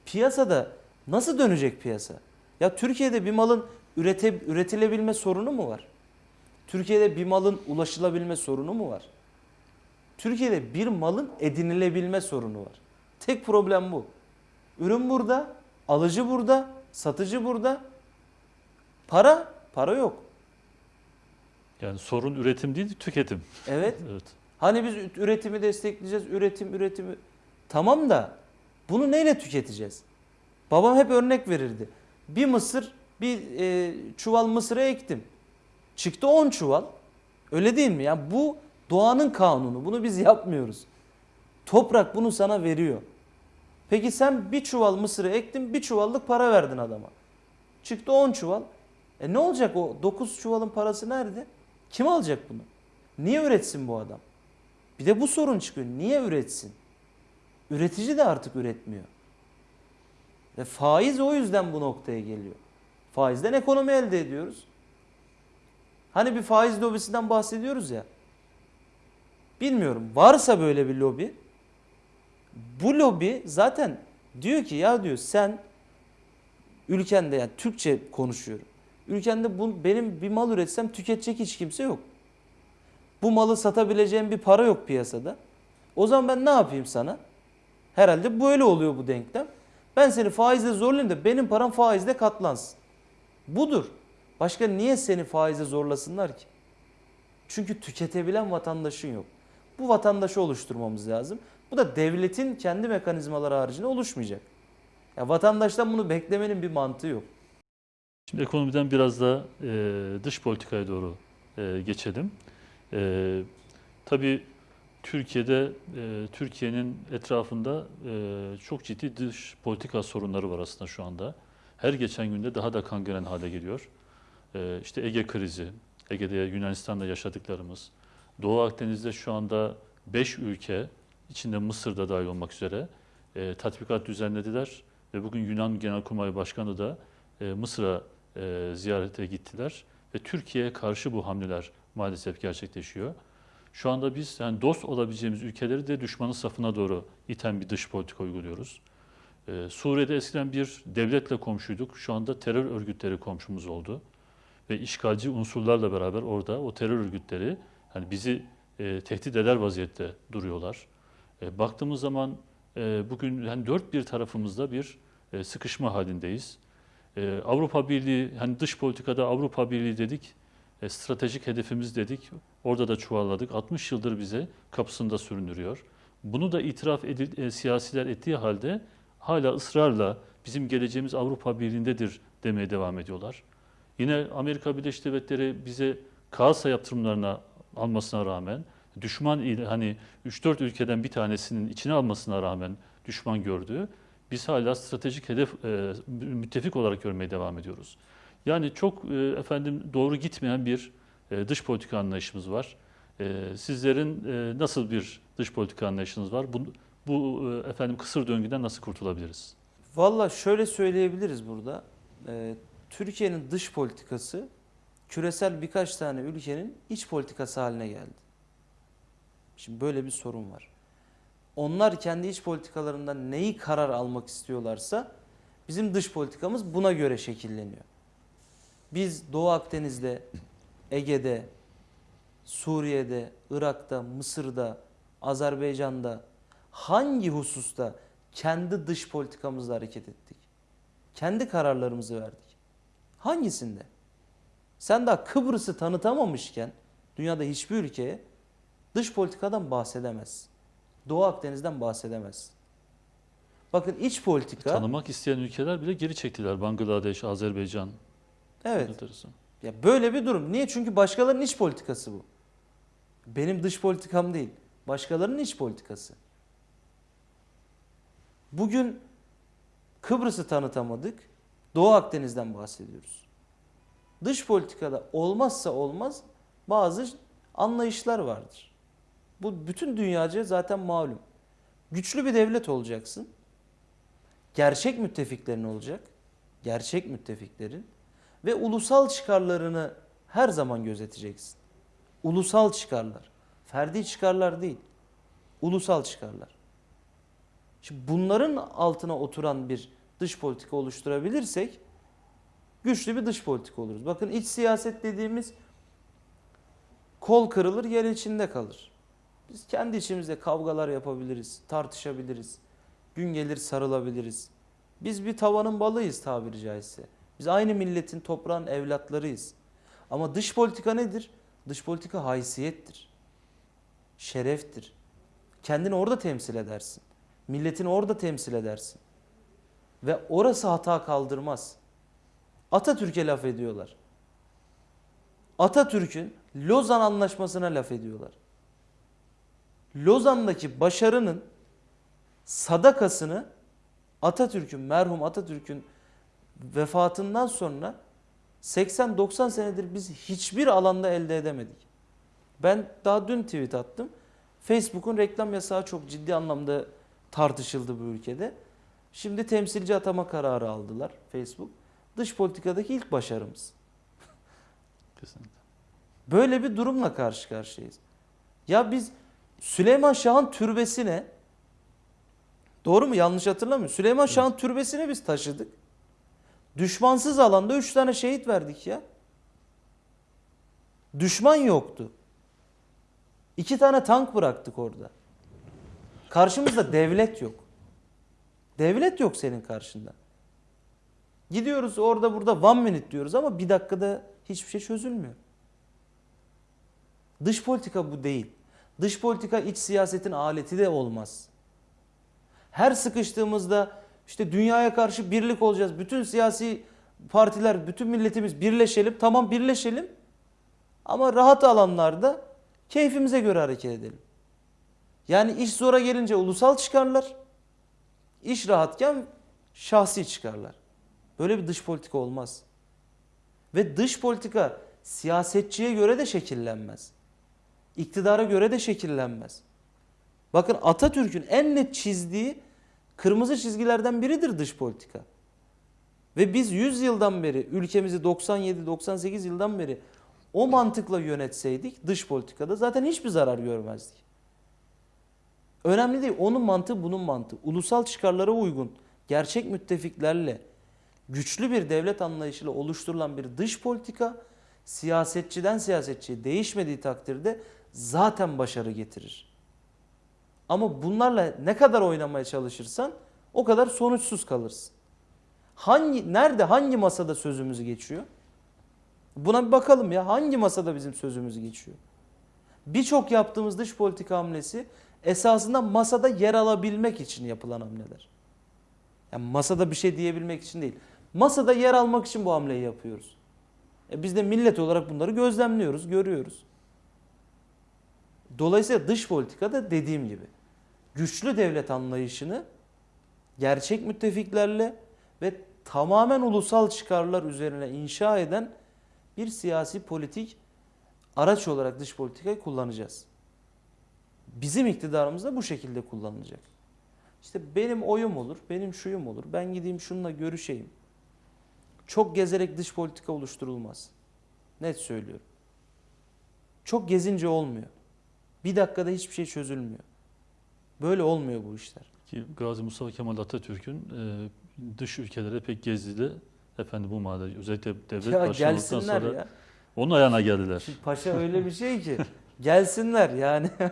Piyasada nasıl dönecek piyasa? Ya Türkiye'de bir malın ürete, üretilebilme sorunu mu var? Türkiye'de bir malın ulaşılabilme sorunu mu var? Türkiye'de bir malın edinilebilme sorunu var. Tek problem bu. Ürün burada, alıcı burada, satıcı burada. Para, para yok. yani sorun üretim değil, tüketim. Evet. Evet. Hani biz üretimi destekleyeceğiz, üretim, üretimi. Tamam da bunu neyle tüketeceğiz? Babam hep örnek verirdi. Bir mısır, bir e, çuval mısıra ektim. Çıktı 10 çuval. Öyle değil mi? Yani bu doğanın kanunu. Bunu biz yapmıyoruz. Toprak bunu sana veriyor. Peki sen bir çuval mısırı ektin, bir çuvallık para verdin adama. Çıktı 10 çuval. E ne olacak o 9 çuvalın parası nerede? Kim alacak bunu? Niye üretsin bu adam? Bir de bu sorun çıkıyor. Niye üretsin? Üretici de artık üretmiyor. Ve faiz o yüzden bu noktaya geliyor. Faizden ekonomi elde ediyoruz. Hani bir faiz lobisinden bahsediyoruz ya. Bilmiyorum. Varsa böyle bir lobi. Bu lobi zaten diyor ki ya diyor sen ülkende yani Türkçe konuşuyorum. Ülkende bu, benim bir mal üretsem tüketecek hiç kimse yok. Bu malı satabileceğim bir para yok piyasada. O zaman ben ne yapayım sana? Herhalde böyle oluyor bu denklem. Ben seni faizle zorlayayım da benim param faizle katlansın. Budur. Başka niye seni faize zorlasınlar ki? Çünkü tüketebilen vatandaşın yok. Bu vatandaşı oluşturmamız lazım. Bu da devletin kendi mekanizmaları haricinde oluşmayacak. Ya vatandaştan bunu beklemenin bir mantığı yok. Şimdi ekonomiden biraz da e, dış politikaya doğru e, geçelim. E, tabii Türkiye'de, e, Türkiye'nin etrafında e, çok ciddi dış politika sorunları var aslında şu anda. Her geçen günde daha da kangren hale geliyor. E, işte Ege krizi, Ege'de Yunanistan'da yaşadıklarımız, Doğu Akdeniz'de şu anda 5 ülke, içinde Mısır'da dahil olmak üzere e, tatbikat düzenlediler. Ve bugün Yunan Genelkurmay Başkanı da e, Mısır'a e, ziyarete gittiler ve Türkiye'ye karşı bu hamleler maalesef gerçekleşiyor. Şu anda biz yani dost olabileceğimiz ülkeleri de düşmanın safına doğru iten bir dış politika uyguluyoruz. E, Suriye'de eskiden bir devletle komşuyduk. Şu anda terör örgütleri komşumuz oldu. Ve işgalci unsurlarla beraber orada o terör örgütleri yani bizi e, tehdit eder vaziyette duruyorlar. E, baktığımız zaman e, bugün yani dört bir tarafımızda bir e, sıkışma halindeyiz. Ee, Avrupa Birliği, hani dış politikada Avrupa Birliği dedik, e, stratejik hedefimiz dedik, orada da çuvalladık. 60 yıldır bize kapısında sürünürüyor. Bunu da itiraf edil, e, siyasiler ettiği halde hala ısrarla bizim geleceğimiz Avrupa Birliği'ndedir demeye devam ediyorlar. Yine Amerika Birleşik Devletleri bize Kağıtsa yaptırımlarına almasına rağmen, düşman hani 3-4 ülkeden bir tanesinin içine almasına rağmen düşman gördüğü, biz hala stratejik hedef e, müttefik olarak görmeye devam ediyoruz. Yani çok e, efendim doğru gitmeyen bir e, dış politika anlayışımız var. E, sizlerin nasıl bir dış politika anlayışınız var? Bu, bu efendim kısır döngüden nasıl kurtulabiliriz? Valla şöyle söyleyebiliriz burada. Türkiye'nin dış politikası küresel birkaç tane ülkenin iç politikası haline geldi. Şimdi böyle bir sorun var. Onlar kendi iç politikalarından neyi karar almak istiyorlarsa bizim dış politikamız buna göre şekilleniyor. Biz Doğu Akdeniz'de, Ege'de, Suriye'de, Irak'ta, Mısır'da, Azerbaycan'da hangi hususta kendi dış politikamızla hareket ettik? Kendi kararlarımızı verdik. Hangisinde? Sen daha Kıbrıs'ı tanıtamamışken dünyada hiçbir ülkeye dış politikadan bahsedemezsin. Doğu Akdeniz'den bahsedemezsin. Bakın iç politika Tanımak isteyen ülkeler bile geri çektiler. Bangladeş, Azerbaycan. Evet ya böyle bir durum. Niye? Çünkü başkalarının iç politikası bu. Benim dış politikam değil. Başkalarının iç politikası. Bugün Kıbrıs'ı tanıtamadık. Doğu Akdeniz'den bahsediyoruz. Dış politikada olmazsa olmaz bazı anlayışlar vardır. Bu bütün dünyaca zaten malum. Güçlü bir devlet olacaksın. Gerçek müttefiklerin olacak. Gerçek müttefiklerin ve ulusal çıkarlarını her zaman gözeteceksin. Ulusal çıkarlar. Ferdi çıkarlar değil. Ulusal çıkarlar. Şimdi bunların altına oturan bir dış politika oluşturabilirsek güçlü bir dış politika oluruz. Bakın iç siyaset dediğimiz kol kırılır yer içinde kalır. Biz kendi içimizde kavgalar yapabiliriz, tartışabiliriz. Gün gelir sarılabiliriz. Biz bir tavanın balıyız tabiri caizse. Biz aynı milletin toprağın evlatlarıyız. Ama dış politika nedir? Dış politika haysiyettir. Şereftir. Kendini orada temsil edersin. Milletini orada temsil edersin. Ve orası hata kaldırmaz. Atatürk'e laf ediyorlar. Atatürk'ün Lozan Anlaşması'na laf ediyorlar. Lozan'daki başarının sadakasını Atatürk'ün, merhum Atatürk'ün vefatından sonra 80-90 senedir biz hiçbir alanda elde edemedik. Ben daha dün tweet attım. Facebook'un reklam yasağı çok ciddi anlamda tartışıldı bu ülkede. Şimdi temsilci atama kararı aldılar Facebook. Dış politikadaki ilk başarımız. Kesinlikle. Böyle bir durumla karşı karşıyayız. Ya biz Süleyman Şah'ın türbesine doğru mu yanlış hatırlamıyorum. Süleyman Şah'ın türbesine biz taşıdık. Düşmansız alanda 3 tane şehit verdik ya. Düşman yoktu. İki tane tank bıraktık orada. Karşımızda devlet yok. Devlet yok senin karşında. Gidiyoruz orada burada one minute diyoruz ama bir dakikada hiçbir şey çözülmüyor. Dış politika bu değil. Dış politika iç siyasetin aleti de olmaz. Her sıkıştığımızda işte dünyaya karşı birlik olacağız. Bütün siyasi partiler, bütün milletimiz birleşelim. Tamam birleşelim. Ama rahat alanlarda keyfimize göre hareket edelim. Yani iş zora gelince ulusal çıkarlar. İş rahatken şahsi çıkarlar. Böyle bir dış politika olmaz. Ve dış politika siyasetçiye göre de şekillenmez. İktidara göre de şekillenmez. Bakın Atatürk'ün en net çizdiği kırmızı çizgilerden biridir dış politika. Ve biz 100 yıldan beri ülkemizi 97-98 yıldan beri o mantıkla yönetseydik dış politikada zaten hiçbir zarar görmezdik. Önemli değil. Onun mantığı bunun mantığı. Ulusal çıkarlara uygun, gerçek müttefiklerle, güçlü bir devlet anlayışıyla oluşturulan bir dış politika siyasetçiden siyasetçiye değişmediği takdirde zaten başarı getirir. Ama bunlarla ne kadar oynamaya çalışırsan o kadar sonuçsuz kalırsın. Hangi nerede hangi masada sözümüz geçiyor? Buna bir bakalım ya hangi masada bizim sözümüz geçiyor? Birçok yaptığımız dış politika hamlesi esasında masada yer alabilmek için yapılan hamleler. Yani masada bir şey diyebilmek için değil. Masada yer almak için bu hamleyi yapıyoruz. E biz de millet olarak bunları gözlemliyoruz, görüyoruz. Dolayısıyla dış politikada dediğim gibi güçlü devlet anlayışını gerçek müttefiklerle ve tamamen ulusal çıkarlar üzerine inşa eden bir siyasi politik araç olarak dış politikayı kullanacağız. Bizim iktidarımız da bu şekilde kullanılacak. İşte benim oyum olur, benim şuyum olur, ben gideyim şununla görüşeyim. Çok gezerek dış politika oluşturulmaz. Net söylüyorum. Çok gezince olmuyor. Bir dakikada hiçbir şey çözülmüyor. Böyle olmuyor bu işler. Ki Gazi Mustafa Kemal Atatürk'ün e, dış ülkelere pek gezdi efendim bu manada özellikle devlet Ya başkanlıktan sonra ya. onun ayağına geldiler. Şimdi paşa öyle bir şey ki gelsinler yani.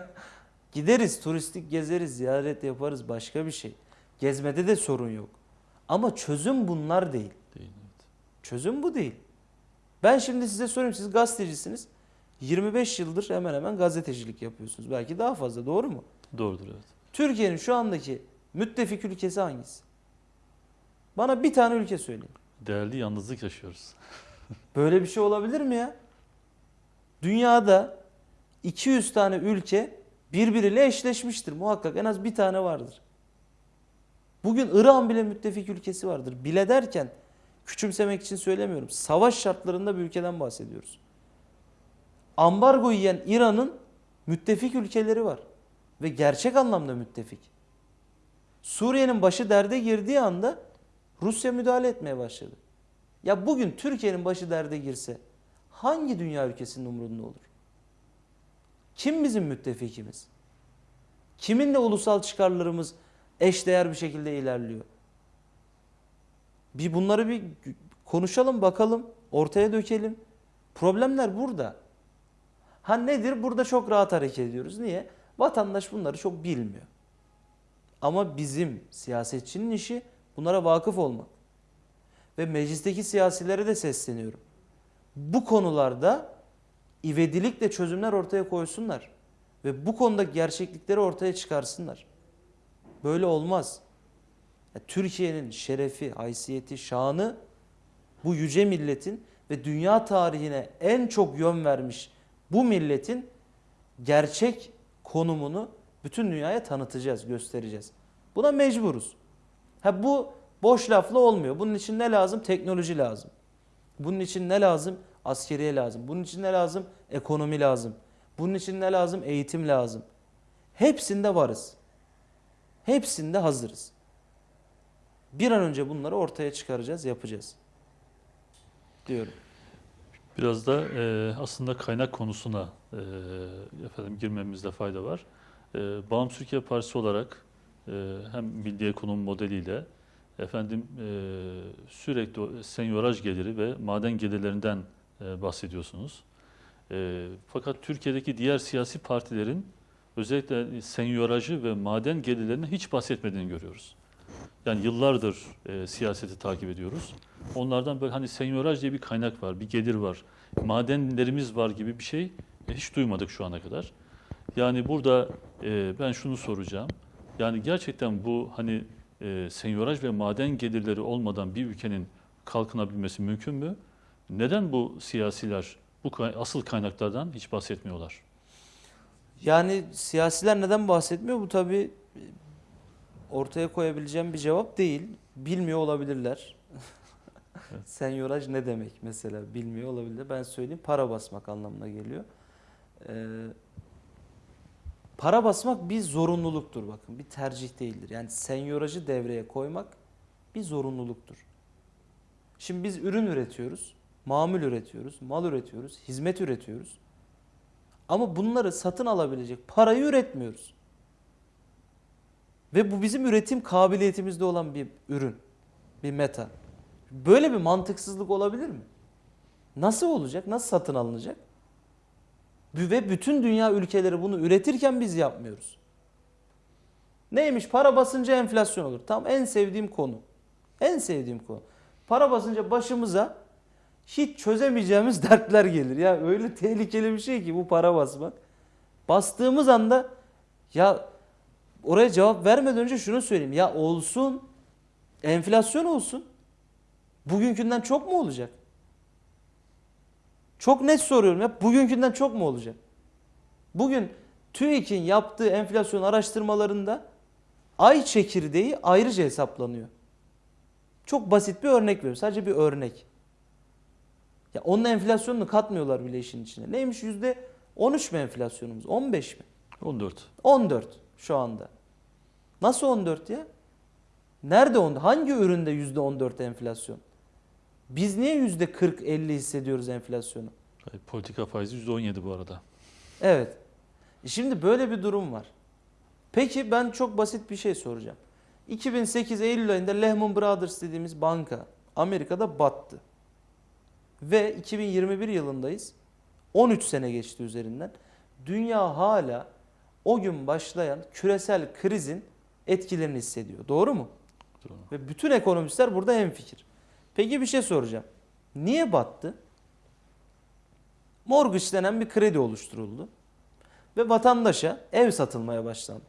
Gideriz, turistik gezeriz, ziyaret yaparız başka bir şey. Gezmede de sorun yok. Ama çözüm bunlar değil. Değil, evet. Çözüm bu değil. Ben şimdi size sorayım siz gazetecisiniz. 25 yıldır hemen hemen gazetecilik yapıyorsunuz. Belki daha fazla doğru mu? Doğrudur evet. Türkiye'nin şu andaki müttefik ülkesi hangisi? Bana bir tane ülke söyleyin. Değerli yalnızlık yaşıyoruz. Böyle bir şey olabilir mi ya? Dünyada 200 tane ülke birbiriyle eşleşmiştir muhakkak en az bir tane vardır. Bugün İran bile müttefik ülkesi vardır. Bile derken küçümsemek için söylemiyorum. Savaş şartlarında bir ülkeden bahsediyoruz. Ambargo yiyen İran'ın müttefik ülkeleri var. Ve gerçek anlamda müttefik. Suriye'nin başı derde girdiği anda Rusya müdahale etmeye başladı. Ya bugün Türkiye'nin başı derde girse hangi dünya ülkesinin umurunda olur? Kim bizim müttefikimiz? Kiminle ulusal çıkarlarımız eşdeğer bir şekilde ilerliyor? Bir bunları bir konuşalım bakalım, ortaya dökelim. Problemler burada. Ha nedir? Burada çok rahat hareket ediyoruz. Niye? Vatandaş bunları çok bilmiyor. Ama bizim siyasetçinin işi bunlara vakıf olmak. Ve meclisteki siyasilere de sesleniyorum. Bu konularda ivedilikle çözümler ortaya koysunlar. Ve bu konuda gerçeklikleri ortaya çıkarsınlar. Böyle olmaz. Türkiye'nin şerefi, haysiyeti, şanı bu yüce milletin ve dünya tarihine en çok yön vermiş bu milletin gerçek konumunu bütün dünyaya tanıtacağız, göstereceğiz. Buna mecburuz. Ha bu boş lafla olmuyor. Bunun için ne lazım? Teknoloji lazım. Bunun için ne lazım? Askeriye lazım. Bunun için ne lazım? Ekonomi lazım. Bunun için ne lazım? Eğitim lazım. Hepsinde varız. Hepsinde hazırız. Bir an önce bunları ortaya çıkaracağız, yapacağız. Diyorum. Biraz da e, aslında kaynak konusuna e, efendim girmemizde fayda var. E, Bağımsız Türkiye Partisi olarak e, hem milli ekonomi modeliyle efendim e, sürekli senyoraj geliri ve maden gelirlerinden e, bahsediyorsunuz. E, fakat Türkiye'deki diğer siyasi partilerin özellikle senyorajı ve maden gelirlerinden hiç bahsetmediğini görüyoruz. Yani yıllardır e, siyaseti takip ediyoruz. Onlardan böyle hani senyoraj diye bir kaynak var, bir gelir var, madenlerimiz var gibi bir şey hiç duymadık şu ana kadar. Yani burada e, ben şunu soracağım. Yani gerçekten bu hani e, senyoraj ve maden gelirleri olmadan bir ülkenin kalkınabilmesi mümkün mü? Neden bu siyasiler bu asıl kaynaklardan hiç bahsetmiyorlar? Yani siyasiler neden bahsetmiyor? Bu tabii ortaya koyabileceğim bir cevap değil. Bilmiyor olabilirler. Senyoraj ne demek mesela bilmiyor olabilir. Ben söyleyeyim para basmak anlamına geliyor. Ee, para basmak bir zorunluluktur bakın bir tercih değildir. Yani senyorajı devreye koymak bir zorunluluktur. Şimdi biz ürün üretiyoruz, mamul üretiyoruz, mal üretiyoruz, hizmet üretiyoruz. Ama bunları satın alabilecek parayı üretmiyoruz. Ve bu bizim üretim kabiliyetimizde olan bir ürün, bir meta. Böyle bir mantıksızlık olabilir mi? Nasıl olacak? Nasıl satın alınacak? Ve bütün dünya ülkeleri bunu üretirken biz yapmıyoruz. Neymiş? Para basınca enflasyon olur. Tam en sevdiğim konu. En sevdiğim konu. Para basınca başımıza hiç çözemeyeceğimiz dertler gelir. Ya öyle tehlikeli bir şey ki bu para basmak. Bastığımız anda ya oraya cevap vermeden önce şunu söyleyeyim. Ya olsun. Enflasyon olsun. Bugünkünden çok mu olacak? Çok net soruyorum ya. Bugünkünden çok mu olacak? Bugün TÜİK'in yaptığı enflasyon araştırmalarında ay çekirdeği ayrıca hesaplanıyor. Çok basit bir örnek veriyorum. Sadece bir örnek. Ya onun enflasyonunu katmıyorlar bile işin içine. Neymiş yüzde 13 mi enflasyonumuz? 15 mi? 14. 14 şu anda. Nasıl 14 ya? Nerede 10? Hangi üründe yüzde 14 enflasyon? Biz niye yüzde 40-50 hissediyoruz enflasyonu? Hayır, Politika faizi %17 bu arada. Evet. Şimdi böyle bir durum var. Peki ben çok basit bir şey soracağım. 2008 Eylül ayında Lehman Brothers dediğimiz banka Amerika'da battı. Ve 2021 yılındayız. 13 sene geçti üzerinden. Dünya hala o gün başlayan küresel krizin etkilerini hissediyor. Doğru mu? Doğru. Ve bütün ekonomistler burada hemfikir. Peki bir şey soracağım. Niye battı? Mortgage denen bir kredi oluşturuldu. Ve vatandaşa ev satılmaya başlandı.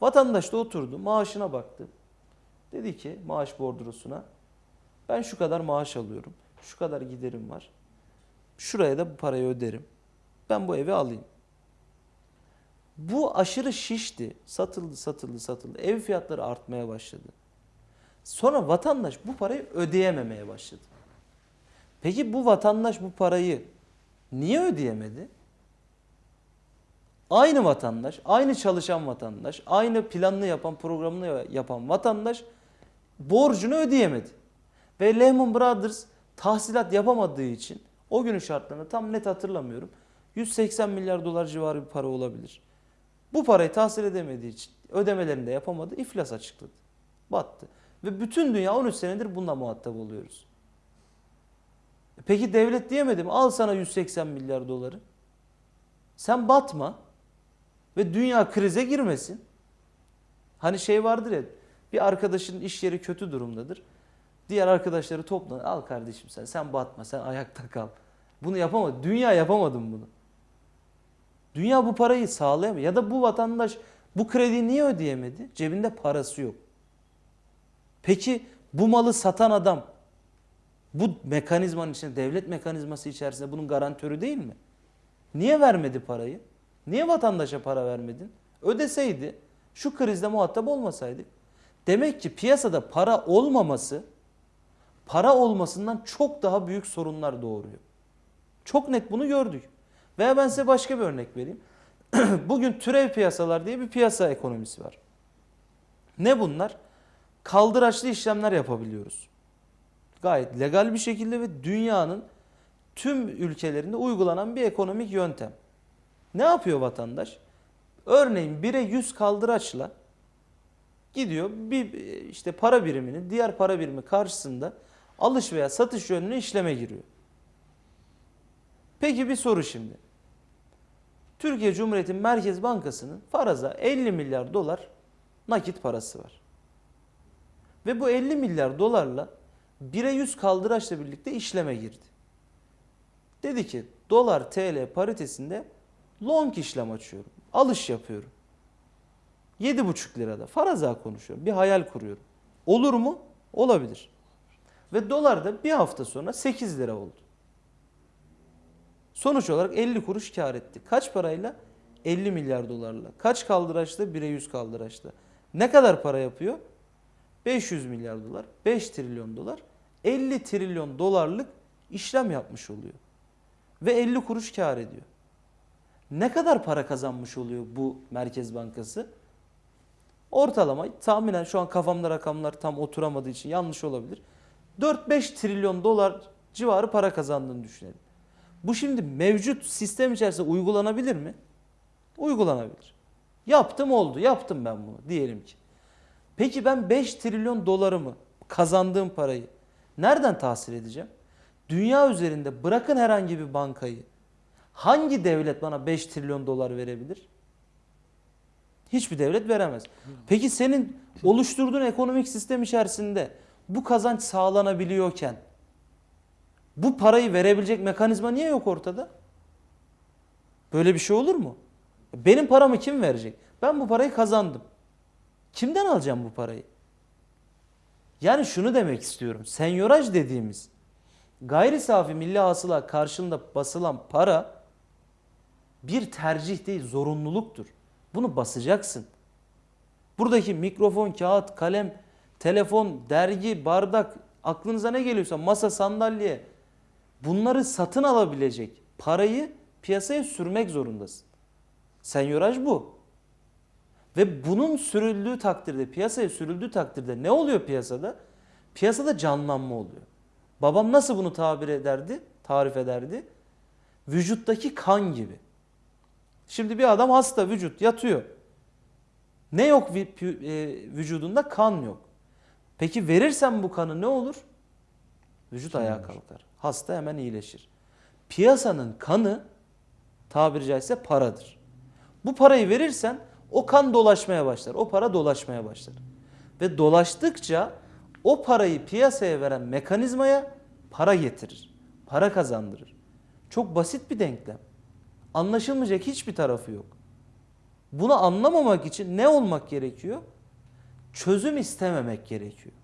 Vatandaş da oturdu, maaşına baktı. Dedi ki maaş bordrosuna ben şu kadar maaş alıyorum. Şu kadar giderim var. Şuraya da bu parayı öderim. Ben bu evi alayım. Bu aşırı şişti. Satıldı, satıldı, satıldı. Ev fiyatları artmaya başladı. Sonra vatandaş bu parayı ödeyememeye başladı. Peki bu vatandaş bu parayı niye ödeyemedi? Aynı vatandaş, aynı çalışan vatandaş, aynı planını yapan, programını yapan vatandaş borcunu ödeyemedi. Ve Lehman Brothers tahsilat yapamadığı için o günün şartlarını tam net hatırlamıyorum. 180 milyar dolar civarı bir para olabilir. Bu parayı tahsil edemediği için ödemelerini de yapamadı, iflas açıkladı. Battı. Ve bütün dünya 13 senedir bununla muhatap oluyoruz. E Peki devlet diyemedi mi? Al sana 180 milyar doları. Sen batma ve dünya krize girmesin. Hani şey vardır ya bir arkadaşın iş yeri kötü durumdadır. Diğer arkadaşları topla. Al kardeşim sen sen batma sen ayakta kal. Bunu yapamadı. Dünya yapamadım bunu. Dünya bu parayı sağlayamıyor. Ya da bu vatandaş bu krediyi niye ödeyemedi? Cebinde parası yok. Peki bu malı satan adam bu mekanizmanın içinde devlet mekanizması içerisinde bunun garantörü değil mi? Niye vermedi parayı? Niye vatandaşa para vermedin? Ödeseydi şu krizde muhatap olmasaydı. Demek ki piyasada para olmaması para olmasından çok daha büyük sorunlar doğuruyor. Çok net bunu gördük. Veya ben size başka bir örnek vereyim. Bugün türev piyasalar diye bir piyasa ekonomisi var. Ne bunlar? Kaldıraçlı işlemler yapabiliyoruz. Gayet legal bir şekilde ve dünyanın tüm ülkelerinde uygulanan bir ekonomik yöntem. Ne yapıyor vatandaş? Örneğin 1'e 100 kaldıraçla gidiyor bir işte para biriminin diğer para birimi karşısında alış veya satış yönlü işleme giriyor. Peki bir soru şimdi. Türkiye Cumhuriyeti Merkez Bankası'nın faraza 50 milyar dolar nakit parası var. Ve bu 50 milyar dolarla 1'e 100 kaldıraçla birlikte işleme girdi. Dedi ki dolar TL paritesinde long işlem açıyorum. Alış yapıyorum. 7,5 lirada faraza konuşuyorum. Bir hayal kuruyorum. Olur mu? Olabilir. Ve dolar da bir hafta sonra 8 lira oldu. Sonuç olarak 50 kuruş kar etti. Kaç parayla? 50 milyar dolarla. Kaç kaldıraçla? 1'e 100 kaldıraçla. Ne kadar para yapıyor? 500 milyar dolar, 5 trilyon dolar, 50 trilyon dolarlık işlem yapmış oluyor. Ve 50 kuruş kar ediyor. Ne kadar para kazanmış oluyor bu Merkez Bankası? Ortalama tahminen şu an kafamda rakamlar tam oturamadığı için yanlış olabilir. 4-5 trilyon dolar civarı para kazandığını düşünelim. Bu şimdi mevcut sistem içerisinde uygulanabilir mi? Uygulanabilir. Yaptım oldu. Yaptım ben bunu diyelim ki. Peki ben 5 trilyon dolarımı kazandığım parayı nereden tahsil edeceğim? Dünya üzerinde bırakın herhangi bir bankayı. Hangi devlet bana 5 trilyon dolar verebilir? Hiçbir devlet veremez. Peki senin oluşturduğun ekonomik sistem içerisinde bu kazanç sağlanabiliyorken bu parayı verebilecek mekanizma niye yok ortada? Böyle bir şey olur mu? Benim paramı kim verecek? Ben bu parayı kazandım. Kimden alacağım bu parayı? Yani şunu demek istiyorum. Senyoraj dediğimiz gayri safi milli hasıla karşılığında basılan para bir tercih değil, zorunluluktur. Bunu basacaksın. Buradaki mikrofon, kağıt, kalem, telefon, dergi, bardak, aklınıza ne geliyorsa masa, sandalye bunları satın alabilecek parayı piyasaya sürmek zorundasın. Senyoraj bu. Ve bunun sürüldüğü takdirde, piyasaya sürüldüğü takdirde ne oluyor piyasada? Piyasada canlanma oluyor. Babam nasıl bunu tabir ederdi, tarif ederdi? Vücuttaki kan gibi. Şimdi bir adam hasta vücut yatıyor. Ne yok e, vücudunda? Kan yok. Peki verirsen bu kanı ne olur? Vücut ayağa kalkar. Hasta hemen iyileşir. Piyasanın kanı tabiri caizse paradır. Bu parayı verirsen o kan dolaşmaya başlar. O para dolaşmaya başlar. Ve dolaştıkça o parayı piyasaya veren mekanizmaya para getirir. Para kazandırır. Çok basit bir denklem. Anlaşılmayacak hiçbir tarafı yok. Bunu anlamamak için ne olmak gerekiyor? Çözüm istememek gerekiyor.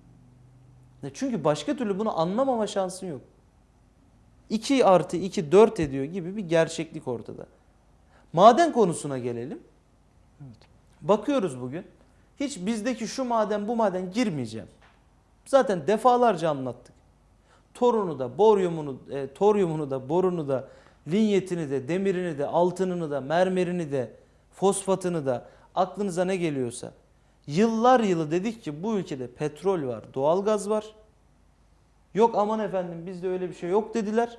Çünkü başka türlü bunu anlamama şansın yok. 2 artı 2 4 ediyor gibi bir gerçeklik ortada. Maden konusuna gelelim. Bakıyoruz bugün. Hiç bizdeki şu maden bu maden girmeyeceğim. Zaten defalarca anlattık. Torunu da, boryumunu, e, toryumunu da, borunu da, linyetini de, demirini de, altınını da, mermerini de, fosfatını da, aklınıza ne geliyorsa. Yıllar yılı dedik ki bu ülkede petrol var, doğalgaz var. Yok aman efendim bizde öyle bir şey yok dediler.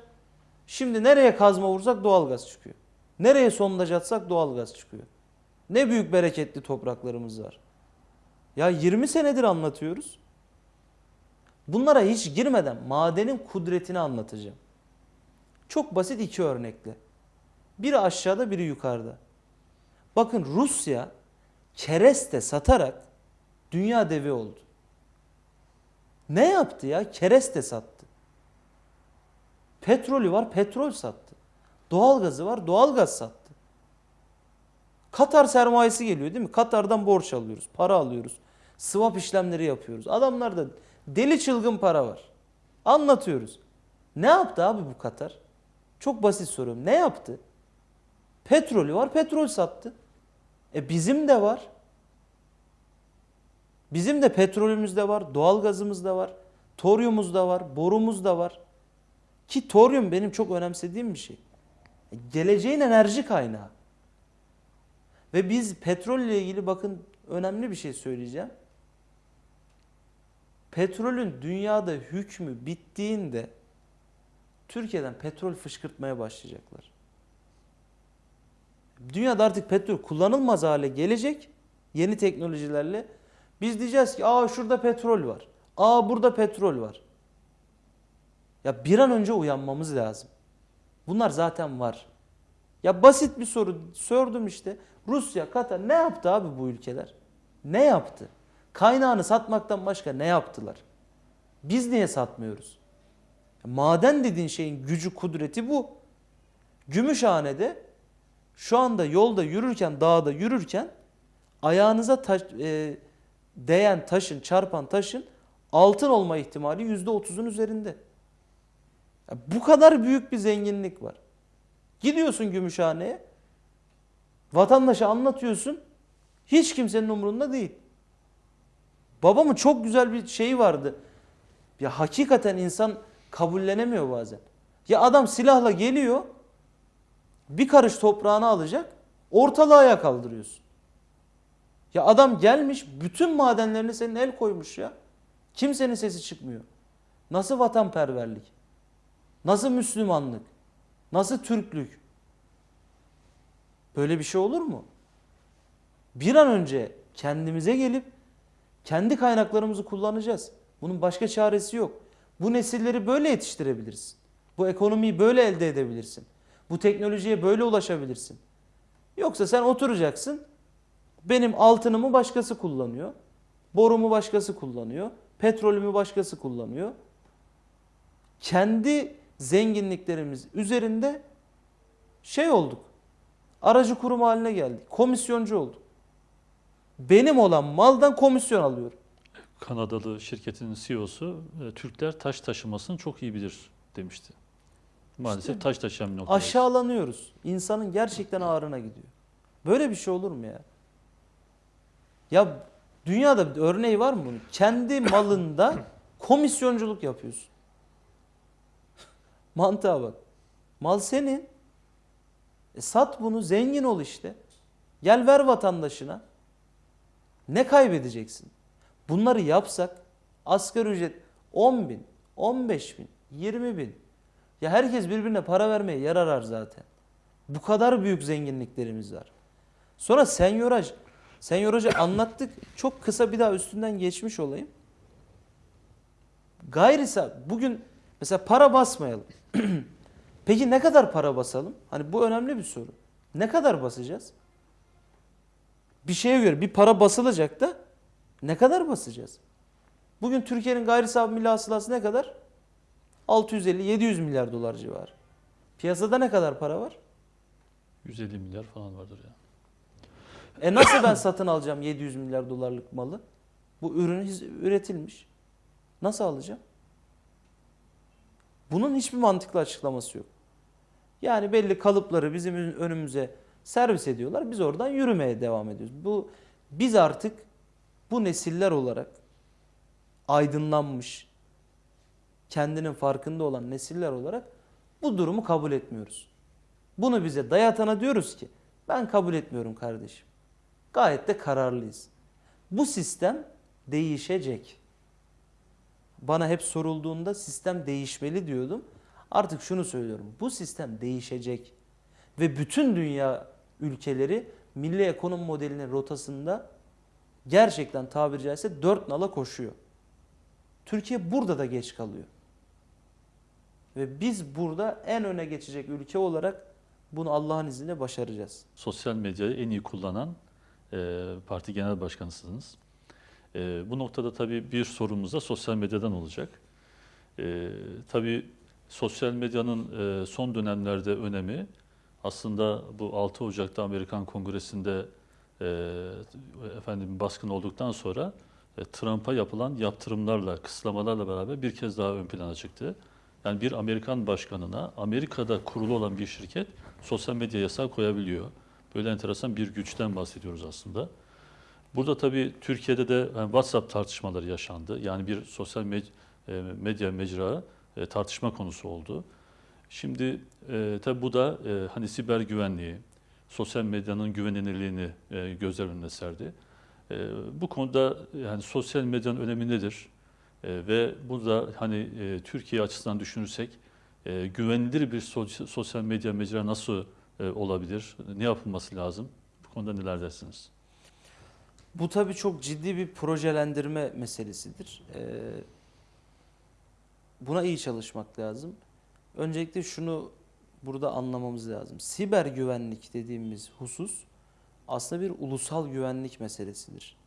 Şimdi nereye kazma vursak doğalgaz çıkıyor. Nereye sondaj atsak doğalgaz çıkıyor. Ne büyük bereketli topraklarımız var. Ya 20 senedir anlatıyoruz. Bunlara hiç girmeden madenin kudretini anlatacağım. Çok basit iki örnekle. Biri aşağıda biri yukarıda. Bakın Rusya kereste satarak dünya devi oldu. Ne yaptı ya? Kereste sattı. Petrolü var petrol sattı. Doğalgazı var doğalgaz sattı. Katar sermayesi geliyor değil mi? Katar'dan borç alıyoruz, para alıyoruz. Swap işlemleri yapıyoruz. Adamlarda deli çılgın para var. Anlatıyoruz. Ne yaptı abi bu Katar? Çok basit soruyorum. Ne yaptı? Petrolü var, petrol sattı. E bizim de var. Bizim de petrolümüz de var, doğalgazımız da var, toryumuz da var, borumuz da var. Ki toryum benim çok önemsediğim bir şey. E, Geleceğin enerji kaynağı. Ve biz petrolle ilgili bakın önemli bir şey söyleyeceğim. Petrolün dünyada hükmü bittiğinde Türkiye'den petrol fışkırtmaya başlayacaklar. Dünyada artık petrol kullanılmaz hale gelecek yeni teknolojilerle. Biz diyeceğiz ki aa şurada petrol var. Aa burada petrol var. Ya bir an önce uyanmamız lazım. Bunlar zaten var. Ya basit bir soru sordum işte. Rusya, Katar ne yaptı abi bu ülkeler? Ne yaptı? Kaynağını satmaktan başka ne yaptılar? Biz niye satmıyoruz? Maden dediğin şeyin gücü, kudreti bu. Gümüşhane'de şu anda yolda yürürken, dağda yürürken ayağınıza taş, e, değen taşın, çarpan taşın altın olma ihtimali yüzde otuzun üzerinde. Ya bu kadar büyük bir zenginlik var. Gidiyorsun Gümüşhane'ye, vatandaşa anlatıyorsun, hiç kimsenin umurunda değil. Babamın çok güzel bir şeyi vardı. Ya hakikaten insan kabullenemiyor bazen. Ya adam silahla geliyor, bir karış toprağını alacak, ortalığı ayağa kaldırıyorsun. Ya adam gelmiş, bütün madenlerini senin el koymuş ya. Kimsenin sesi çıkmıyor. Nasıl vatanperverlik? Nasıl Müslümanlık? Nasıl Türklük? Böyle bir şey olur mu? Bir an önce kendimize gelip kendi kaynaklarımızı kullanacağız. Bunun başka çaresi yok. Bu nesilleri böyle yetiştirebilirsin. Bu ekonomiyi böyle elde edebilirsin. Bu teknolojiye böyle ulaşabilirsin. Yoksa sen oturacaksın. Benim altınımı başkası kullanıyor. Borumu başkası kullanıyor. Petrolümü başkası kullanıyor. Kendi zenginliklerimiz üzerinde şey olduk. Aracı kurum haline geldik. Komisyoncu olduk. Benim olan maldan komisyon alıyorum. Kanadalı şirketin CEO'su e, Türkler taş taşımasını çok iyi bilir demişti. Maalesef İşte taş taşıyan bir. Aşağılanıyoruz. İnsanın gerçekten ağrına gidiyor. Böyle bir şey olur mu ya? Ya dünyada bir örneği var mı bunun? Kendi malında komisyonculuk yapıyorsun. Mantığa bak. Mal senin. E sat bunu zengin ol işte. Gel ver vatandaşına. Ne kaybedeceksin? Bunları yapsak asgari ücret 10 bin, 15 bin, 20 bin. Ya herkes birbirine para vermeye yer arar zaten. Bu kadar büyük zenginliklerimiz var. Sonra senyoraj. Senyorajı anlattık. Çok kısa bir daha üstünden geçmiş olayım. Gayri sa- bugün mesela para basmayalım. Peki ne kadar para basalım? Hani bu önemli bir soru. Ne kadar basacağız? Bir şeye göre bir para basılacak da ne kadar basacağız? Bugün Türkiye'nin gayri safi milli hasılası ne kadar? 650-700 milyar dolar civarı. Piyasada ne kadar para var? 150 milyar falan vardır ya. E nasıl ben satın alacağım 700 milyar dolarlık malı? Bu ürün üretilmiş. Nasıl alacağım? Bunun hiçbir mantıklı açıklaması yok. Yani belli kalıpları bizim ön- önümüze servis ediyorlar. Biz oradan yürümeye devam ediyoruz. Bu biz artık bu nesiller olarak aydınlanmış, kendinin farkında olan nesiller olarak bu durumu kabul etmiyoruz. Bunu bize dayatana diyoruz ki ben kabul etmiyorum kardeşim. Gayet de kararlıyız. Bu sistem değişecek. Bana hep sorulduğunda sistem değişmeli diyordum. Artık şunu söylüyorum. Bu sistem değişecek. Ve bütün dünya ülkeleri milli ekonomi modelinin rotasında gerçekten tabiri caizse dört nala koşuyor. Türkiye burada da geç kalıyor. Ve biz burada en öne geçecek ülke olarak bunu Allah'ın izniyle başaracağız. Sosyal medyayı en iyi kullanan e, parti genel başkanısınız. E, bu noktada tabii bir sorumuz da sosyal medyadan olacak. E, tabii sosyal medyanın e, son dönemlerde önemi aslında bu 6 Ocak'ta Amerikan Kongresi'nde e, efendim baskın olduktan sonra e, Trump'a yapılan yaptırımlarla, kısıtlamalarla beraber bir kez daha ön plana çıktı. Yani bir Amerikan başkanına Amerika'da kurulu olan bir şirket sosyal medya yasağı koyabiliyor. Böyle enteresan bir güçten bahsediyoruz aslında. Burada tabii Türkiye'de de yani WhatsApp tartışmaları yaşandı. Yani bir sosyal med- e, medya mecra e, tartışma konusu oldu. Şimdi e, tabii bu da e, hani siber güvenliği, sosyal medyanın güvenilirliğini e, gözler önüne serdi. E, bu konuda yani sosyal medyanın önemi nedir? E, ve burada hani e, Türkiye açısından düşünürsek e, güvenilir bir so- sosyal medya mecra nasıl e, olabilir? Ne yapılması lazım? Bu konuda neler dersiniz? Bu tabii çok ciddi bir projelendirme meselesidir. Ee, buna iyi çalışmak lazım. Öncelikle şunu burada anlamamız lazım. Siber güvenlik dediğimiz husus aslında bir ulusal güvenlik meselesidir.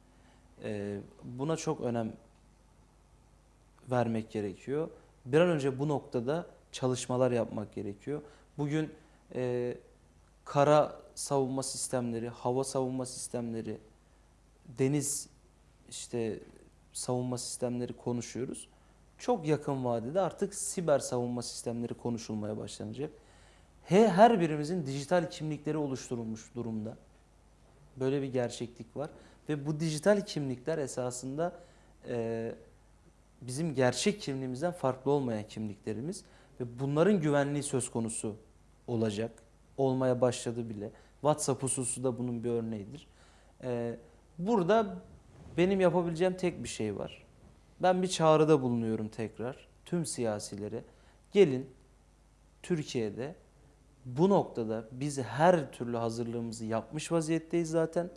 Ee, buna çok önem vermek gerekiyor. Bir an önce bu noktada çalışmalar yapmak gerekiyor. Bugün e, kara savunma sistemleri, hava savunma sistemleri, deniz işte savunma sistemleri konuşuyoruz. Çok yakın vadede artık siber savunma sistemleri konuşulmaya başlanacak. He, her birimizin dijital kimlikleri oluşturulmuş durumda. Böyle bir gerçeklik var. Ve bu dijital kimlikler esasında e, bizim gerçek kimliğimizden farklı olmayan kimliklerimiz. Ve bunların güvenliği söz konusu olacak. Olmaya başladı bile. WhatsApp hususu da bunun bir örneğidir. E, Burada benim yapabileceğim tek bir şey var. Ben bir çağrıda bulunuyorum tekrar tüm siyasilere. Gelin Türkiye'de bu noktada biz her türlü hazırlığımızı yapmış vaziyetteyiz zaten.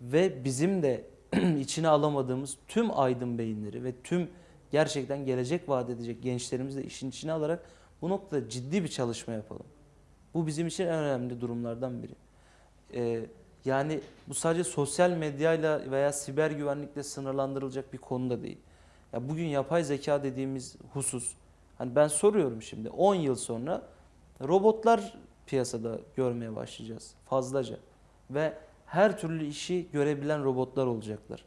Ve bizim de içine alamadığımız tüm aydın beyinleri ve tüm gerçekten gelecek vaat edecek gençlerimizi de işin içine alarak bu noktada ciddi bir çalışma yapalım. Bu bizim için en önemli durumlardan biri. Ee, yani bu sadece sosyal medyayla veya siber güvenlikle sınırlandırılacak bir konu da değil. Ya bugün yapay zeka dediğimiz husus hani ben soruyorum şimdi 10 yıl sonra robotlar piyasada görmeye başlayacağız fazlaca ve her türlü işi görebilen robotlar olacaklar.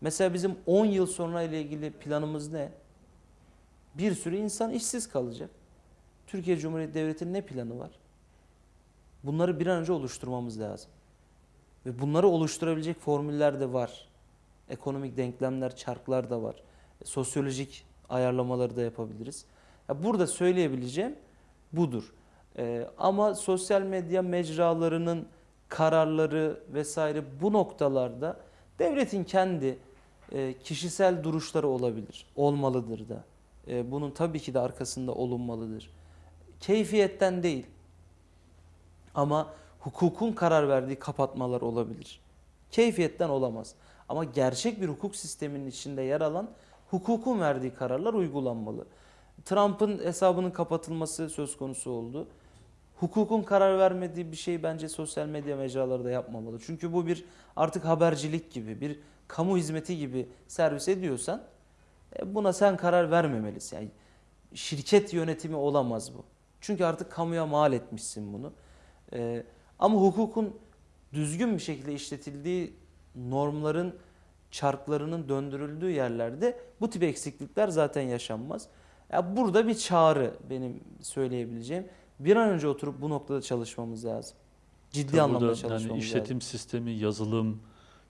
Mesela bizim 10 yıl sonra ile ilgili planımız ne? Bir sürü insan işsiz kalacak. Türkiye Cumhuriyeti Devleti'nin ne planı var? Bunları bir an önce oluşturmamız lazım. Ve bunları oluşturabilecek formüller de var. Ekonomik denklemler, çarklar da var. E, sosyolojik ayarlamaları da yapabiliriz. Ya burada söyleyebileceğim budur. Ee, ama sosyal medya mecralarının kararları vesaire bu noktalarda devletin kendi e, kişisel duruşları olabilir, olmalıdır da. E, bunun tabii ki de arkasında olunmalıdır. Keyfiyetten değil. Ama hukukun karar verdiği kapatmalar olabilir. Keyfiyetten olamaz. Ama gerçek bir hukuk sisteminin içinde yer alan hukukun verdiği kararlar uygulanmalı. Trump'ın hesabının kapatılması söz konusu oldu. Hukukun karar vermediği bir şey bence sosyal medya mecraları da yapmamalı. Çünkü bu bir artık habercilik gibi, bir kamu hizmeti gibi servis ediyorsan e, buna sen karar vermemelisin. Yani şirket yönetimi olamaz bu. Çünkü artık kamuya mal etmişsin bunu. Ee, ama hukukun düzgün bir şekilde işletildiği normların çarklarının döndürüldüğü yerlerde bu tip eksiklikler zaten yaşanmaz. Ya burada bir çağrı benim söyleyebileceğim. Bir an önce oturup bu noktada çalışmamız lazım. ciddi Tabii anlamda burada çalışmamız yani işletim sistemi, yazılım,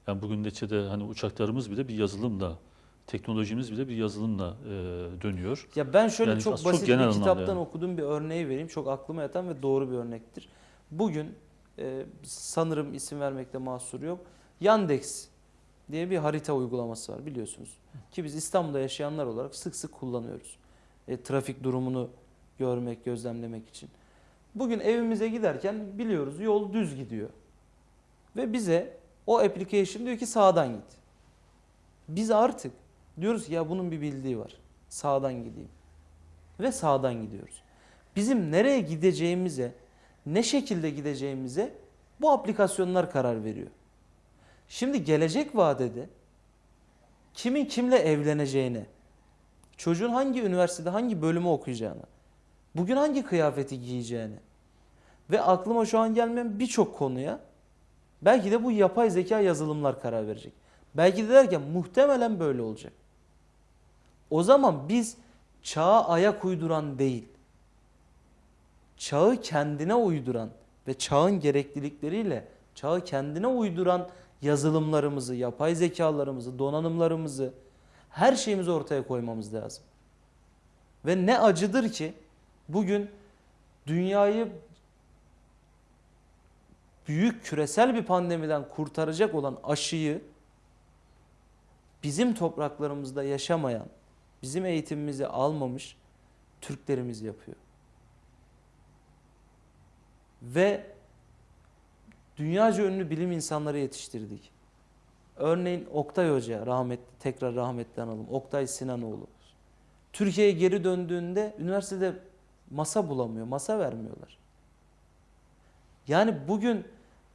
yani bugün neticede hani uçaklarımız bile bir yazılımla, teknolojimiz bile bir yazılımla e, dönüyor. lazım. Ya ben şöyle Yani çok çok basit genel bir kitaptan yani. okuduğum bir örneği vereyim. Çok aklıma yatan ve doğru bir örnektir. Bugün e, sanırım isim vermekte mahsur yok. Yandex diye bir harita uygulaması var biliyorsunuz. Ki biz İstanbul'da yaşayanlar olarak sık sık kullanıyoruz. E, trafik durumunu görmek, gözlemlemek için. Bugün evimize giderken biliyoruz yol düz gidiyor. Ve bize o application diyor ki sağdan git. Biz artık diyoruz ki ya bunun bir bildiği var. Sağdan gideyim. Ve sağdan gidiyoruz. Bizim nereye gideceğimize, ne şekilde gideceğimize bu aplikasyonlar karar veriyor. Şimdi gelecek vadede kimin kimle evleneceğine, çocuğun hangi üniversitede hangi bölümü okuyacağına, bugün hangi kıyafeti giyeceğine ve aklıma şu an gelmeyen birçok konuya belki de bu yapay zeka yazılımlar karar verecek. Belki de derken muhtemelen böyle olacak. O zaman biz çağa ayak uyduran değil, çağı kendine uyduran ve çağın gereklilikleriyle çağı kendine uyduran yazılımlarımızı, yapay zekalarımızı, donanımlarımızı, her şeyimizi ortaya koymamız lazım. Ve ne acıdır ki bugün dünyayı büyük küresel bir pandemiden kurtaracak olan aşıyı bizim topraklarımızda yaşamayan, bizim eğitimimizi almamış Türklerimiz yapıyor. Ve dünyaca ünlü bilim insanları yetiştirdik. Örneğin Oktay Hoca, rahmetli, tekrar rahmetli analım. Oktay Sinanoğlu. Türkiye'ye geri döndüğünde üniversitede masa bulamıyor, masa vermiyorlar. Yani bugün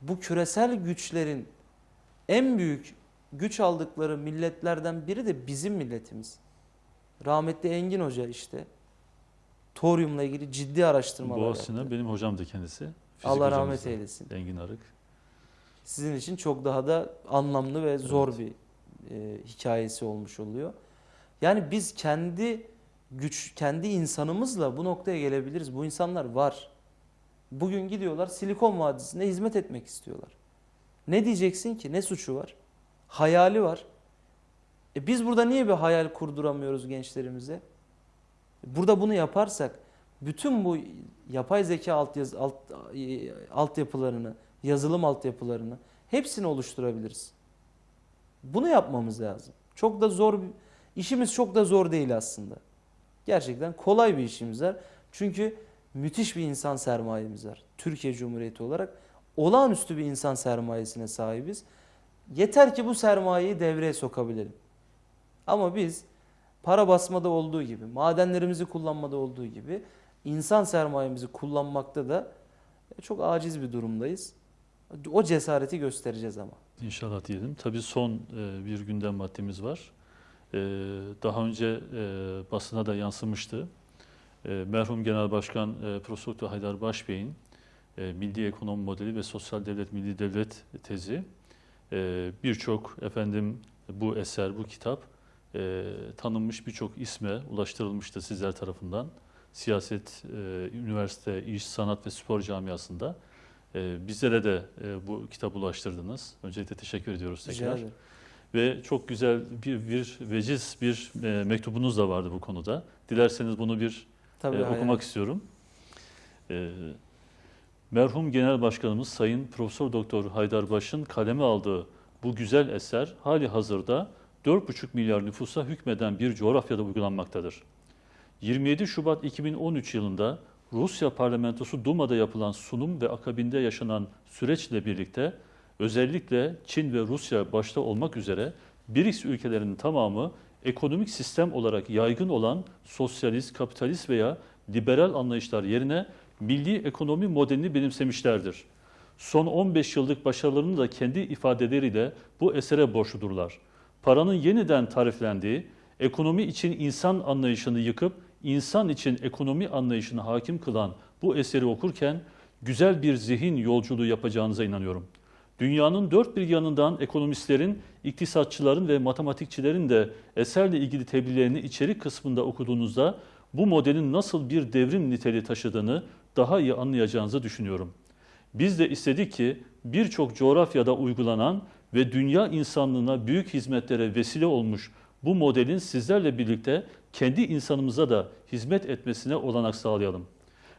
bu küresel güçlerin en büyük güç aldıkları milletlerden biri de bizim milletimiz. Rahmetli Engin Hoca işte toryumla ilgili ciddi araştırmalar Boğaziçi'ne yaptı. benim hocamdı kendisi. Fizik Allah rahmet eylesin. Engin Arık. Sizin için çok daha da anlamlı ve zor bir e, hikayesi olmuş oluyor. Yani biz kendi güç, kendi insanımızla bu noktaya gelebiliriz. Bu insanlar var. Bugün gidiyorlar Silikon Vadisi'nde hizmet etmek istiyorlar. Ne diyeceksin ki? Ne suçu var? Hayali var. E biz burada niye bir hayal kurduramıyoruz gençlerimize? Burada bunu yaparsak bütün bu yapay zeka alt, alt, e, altyapılarını, yazılım altyapılarını hepsini oluşturabiliriz. Bunu yapmamız lazım. Çok da zor işimiz çok da zor değil aslında. Gerçekten kolay bir işimiz var. Çünkü müthiş bir insan sermayemiz var. Türkiye Cumhuriyeti olarak olağanüstü bir insan sermayesine sahibiz. Yeter ki bu sermayeyi devreye sokabilelim. Ama biz para basmada olduğu gibi, madenlerimizi kullanmada olduğu gibi insan sermayemizi kullanmakta da çok aciz bir durumdayız. O cesareti göstereceğiz ama. İnşallah diyelim. Tabii son e, bir gündem maddemiz var. E, daha önce e, basına da yansımıştı. E, merhum Genel Başkan e, Profesör Doktor Haydar Başbey'in e, Milli Ekonomi Modeli ve Sosyal Devlet Milli Devlet tezi e, birçok efendim bu eser, bu kitap e, tanınmış birçok isme ulaştırılmıştı sizler tarafından. Siyaset, e, üniversite, iş, sanat ve spor camiasında. E, bizlere de e, bu kitabı ulaştırdınız. Öncelikle teşekkür ediyoruz tekrar. Ve çok güzel bir, bir veciz bir e, mektubunuz da vardı bu konuda. Dilerseniz bunu bir Tabii e, hayal- okumak istiyorum. E, merhum Genel Başkanımız Sayın Profesör Doktor Haydar Baş'ın kaleme aldığı bu güzel eser hali hazırda 4,5 milyar nüfusa hükmeden bir coğrafyada uygulanmaktadır. 27 Şubat 2013 yılında Rusya Parlamentosu Duma'da yapılan sunum ve akabinde yaşanan süreçle birlikte özellikle Çin ve Rusya başta olmak üzere BRICS ülkelerinin tamamı ekonomik sistem olarak yaygın olan sosyalist, kapitalist veya liberal anlayışlar yerine milli ekonomi modelini benimsemişlerdir. Son 15 yıllık başarılarını da kendi ifadeleriyle bu esere borçludurlar. Paranın yeniden tariflendiği, ekonomi için insan anlayışını yıkıp insan için ekonomi anlayışını hakim kılan bu eseri okurken güzel bir zihin yolculuğu yapacağınıza inanıyorum. Dünyanın dört bir yanından ekonomistlerin, iktisatçıların ve matematikçilerin de eserle ilgili tebliğlerini içerik kısmında okuduğunuzda bu modelin nasıl bir devrim niteliği taşıdığını daha iyi anlayacağınızı düşünüyorum. Biz de istedik ki birçok coğrafyada uygulanan ve dünya insanlığına büyük hizmetlere vesile olmuş bu modelin sizlerle birlikte kendi insanımıza da hizmet etmesine olanak sağlayalım.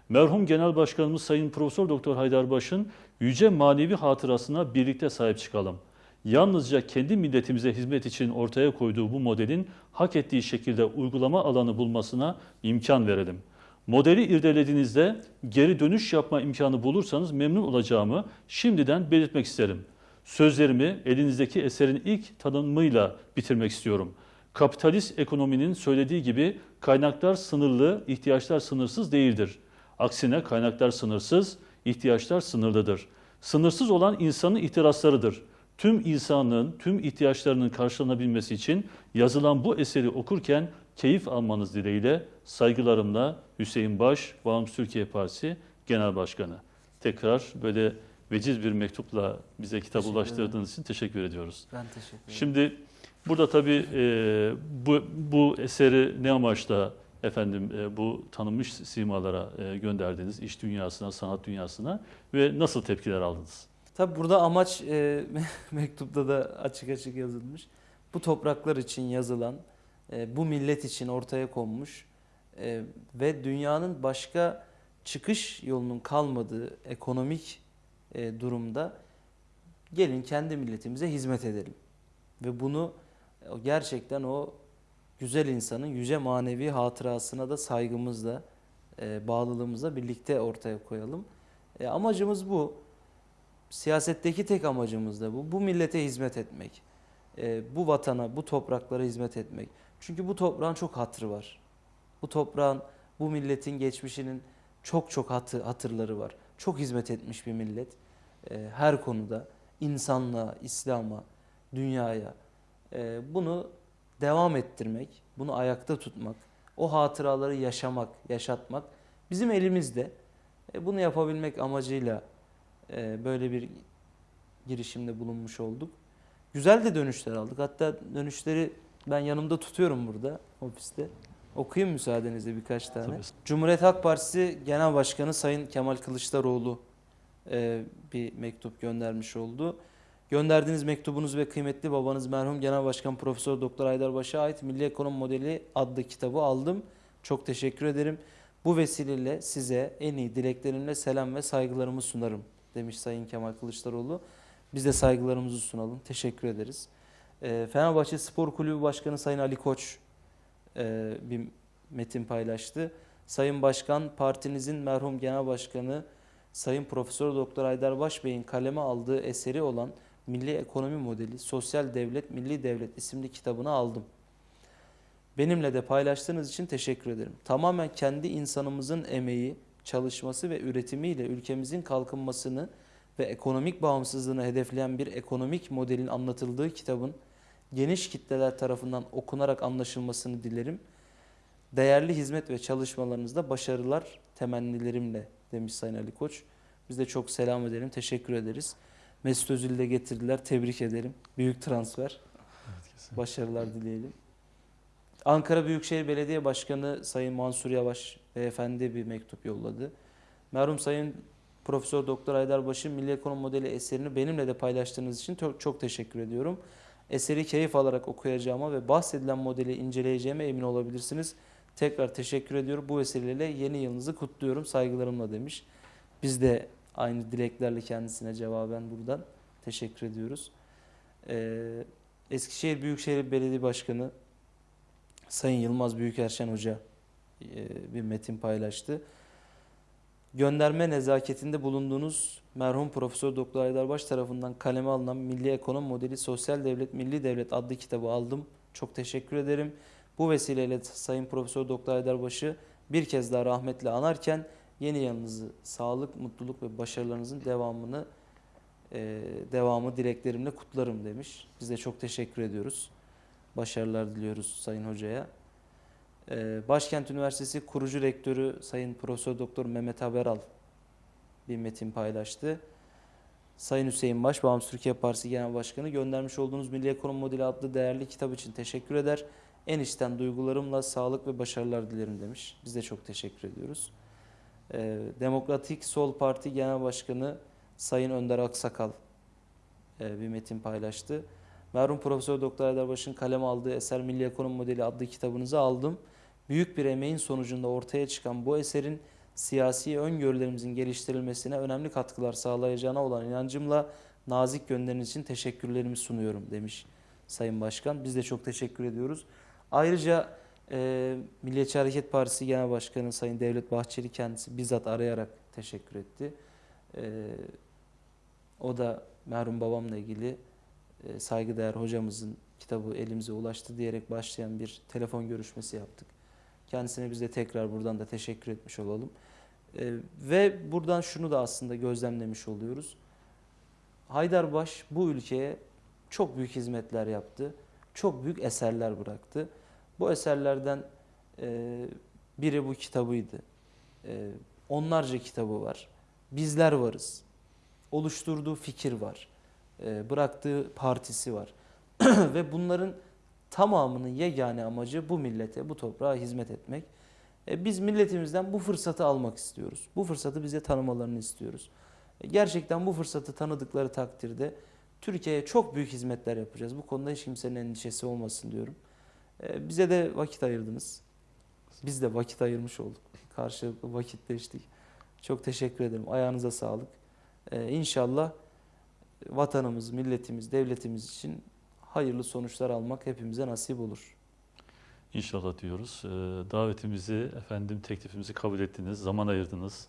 Merhum Genel Başkanımız Sayın Profesör Doktor Haydarbaş'ın yüce manevi hatırasına birlikte sahip çıkalım. Yalnızca kendi milletimize hizmet için ortaya koyduğu bu modelin hak ettiği şekilde uygulama alanı bulmasına imkan verelim. Modeli irdelediğinizde geri dönüş yapma imkanı bulursanız memnun olacağımı şimdiden belirtmek isterim. Sözlerimi elinizdeki eserin ilk tanımıyla bitirmek istiyorum. Kapitalist ekonominin söylediği gibi kaynaklar sınırlı, ihtiyaçlar sınırsız değildir. Aksine kaynaklar sınırsız, ihtiyaçlar sınırlıdır. Sınırsız olan insanın ihtiraslarıdır. Tüm insanlığın tüm ihtiyaçlarının karşılanabilmesi için yazılan bu eseri okurken keyif almanız dileğiyle saygılarımla Hüseyin Baş, Bağımsız Türkiye Partisi Genel Başkanı. Tekrar böyle veciz bir mektupla bize kitap Teşekkür ulaştırdığınız için teşekkür ediyoruz. Ben teşekkür ederim. Şimdi burada tabii e, bu, bu eseri ne amaçla efendim e, bu tanınmış simalara e, gönderdiniz, iş dünyasına, sanat dünyasına ve nasıl tepkiler aldınız? Tabi burada amaç e, mektupta da açık açık yazılmış. Bu topraklar için yazılan, e, bu millet için ortaya konmuş e, ve dünyanın başka çıkış yolunun kalmadığı ekonomik e, durumda gelin kendi milletimize hizmet edelim. Ve bunu gerçekten o güzel insanın yüce manevi hatırasına da saygımızla, e, bağlılığımızla birlikte ortaya koyalım. E, amacımız bu. Siyasetteki tek amacımız da bu. Bu millete hizmet etmek. Bu vatana, bu topraklara hizmet etmek. Çünkü bu toprağın çok hatırı var. Bu toprağın, bu milletin geçmişinin çok çok hatı, hatırları var. Çok hizmet etmiş bir millet. E, her konuda insanlığa, İslam'a, dünyaya. E, bunu devam ettirmek, bunu ayakta tutmak, o hatıraları yaşamak, yaşatmak bizim elimizde. E, bunu yapabilmek amacıyla e, böyle bir girişimde bulunmuş olduk. Güzel de dönüşler aldık. Hatta dönüşleri ben yanımda tutuyorum burada ofiste. Okuyayım müsaadenizle birkaç tane. Tabii. Cumhuriyet Halk Partisi Genel Başkanı Sayın Kemal Kılıçdaroğlu e, bir mektup göndermiş oldu. Gönderdiğiniz mektubunuz ve kıymetli babanız merhum Genel Başkan Profesör Doktor Haydarbaş'a ait Milli Ekonomi Modeli adlı kitabı aldım. Çok teşekkür ederim. Bu vesileyle size en iyi dileklerimle selam ve saygılarımı sunarım demiş Sayın Kemal Kılıçdaroğlu. Biz de saygılarımızı sunalım. Teşekkür ederiz. E, Fenerbahçe Spor Kulübü Başkanı Sayın Ali Koç e, bir metin paylaştı. Sayın Başkan, partinizin merhum Genel Başkanı Sayın Profesör Doktor Aydarbaş Bey'in kaleme aldığı eseri olan Milli Ekonomi Modeli, Sosyal Devlet, Milli Devlet isimli kitabını aldım. Benimle de paylaştığınız için teşekkür ederim. Tamamen kendi insanımızın emeği, çalışması ve üretimiyle ülkemizin kalkınmasını ve ekonomik bağımsızlığını hedefleyen bir ekonomik modelin anlatıldığı kitabın geniş kitleler tarafından okunarak anlaşılmasını dilerim. Değerli hizmet ve çalışmalarınızda başarılar temennilerimle demiş Sayın Ali Koç. Biz de çok selam edelim, teşekkür ederiz. Mesut Özil'i de getirdiler, tebrik ederim. Büyük transfer. Başarılar dileyelim. Ankara Büyükşehir Belediye Başkanı Sayın Mansur Yavaş beyefendi bir mektup yolladı. Merhum Sayın Profesör Doktor Aydarbaşı Milli Ekonomi Modeli eserini benimle de paylaştığınız için çok, çok teşekkür ediyorum. Eseri keyif alarak okuyacağıma ve bahsedilen modeli inceleyeceğime emin olabilirsiniz. Tekrar teşekkür ediyorum. Bu vesileyle yeni yılınızı kutluyorum saygılarımla demiş. Biz de aynı dileklerle kendisine cevaben buradan teşekkür ediyoruz. Ee, Eskişehir Büyükşehir Belediye Başkanı Sayın Yılmaz Büyükerşen Hoca e, bir metin paylaştı. Gönderme nezaketinde bulunduğunuz merhum Profesör Doktor Aydarbaş tarafından kaleme alınan Milli Ekonomi Modeli Sosyal Devlet Milli Devlet adlı kitabı aldım. Çok teşekkür ederim. Bu vesileyle Sayın Profesör Doktor Aydarbaş'ı bir kez daha rahmetle anarken yeni yanınızı sağlık, mutluluk ve başarılarınızın devamını e, devamı dileklerimle kutlarım demiş. Biz de çok teşekkür ediyoruz. Başarılar diliyoruz Sayın Hoca'ya. Ee, Başkent Üniversitesi kurucu rektörü Sayın Profesör Doktor Mehmet Haberal bir metin paylaştı. Sayın Hüseyin Baş, Bağımsız Türkiye Partisi Genel Başkanı göndermiş olduğunuz Milli Ekonomi Modeli adlı değerli kitap için teşekkür eder. En içten duygularımla sağlık ve başarılar dilerim demiş. Biz de çok teşekkür ediyoruz. Ee, Demokratik Sol Parti Genel Başkanı Sayın Önder Aksakal e, bir metin paylaştı. Merhum Profesör Doktor Haydarbaş'ın kaleme aldığı eser Milli Ekonomi Modeli adlı kitabınızı aldım. Büyük bir emeğin sonucunda ortaya çıkan bu eserin siyasi öngörülerimizin geliştirilmesine önemli katkılar sağlayacağına olan inancımla nazik gönderiniz için teşekkürlerimi sunuyorum demiş Sayın Başkan. Biz de çok teşekkür ediyoruz. Ayrıca e, Milliyetçi Hareket Partisi Genel Başkanı Sayın Devlet Bahçeli kendisi bizzat arayarak teşekkür etti. E, o da merhum babamla ilgili e, saygıdeğer hocamızın kitabı elimize ulaştı diyerek başlayan bir telefon görüşmesi yaptık. Kendisine biz de tekrar buradan da teşekkür etmiş olalım. E, ve buradan şunu da aslında gözlemlemiş oluyoruz. Haydarbaş bu ülkeye çok büyük hizmetler yaptı. Çok büyük eserler bıraktı. Bu eserlerden e, biri bu kitabıydı. E, onlarca kitabı var. Bizler varız. Oluşturduğu fikir var. E, bıraktığı partisi var. Ve bunların tamamının yegane amacı bu millete, bu toprağa hizmet etmek. E, biz milletimizden bu fırsatı almak istiyoruz. Bu fırsatı bize tanımalarını istiyoruz. E, gerçekten bu fırsatı tanıdıkları takdirde Türkiye'ye çok büyük hizmetler yapacağız. Bu konuda hiç kimsenin endişesi olmasın diyorum. E, bize de vakit ayırdınız. Biz de vakit ayırmış olduk. Karşılıklı vakitleştik. Çok teşekkür ederim. Ayağınıza sağlık. E, inşallah vatanımız, milletimiz, devletimiz için hayırlı sonuçlar almak hepimize nasip olur. İnşallah diyoruz. Ee, davetimizi, efendim teklifimizi kabul ettiniz, zaman ayırdınız,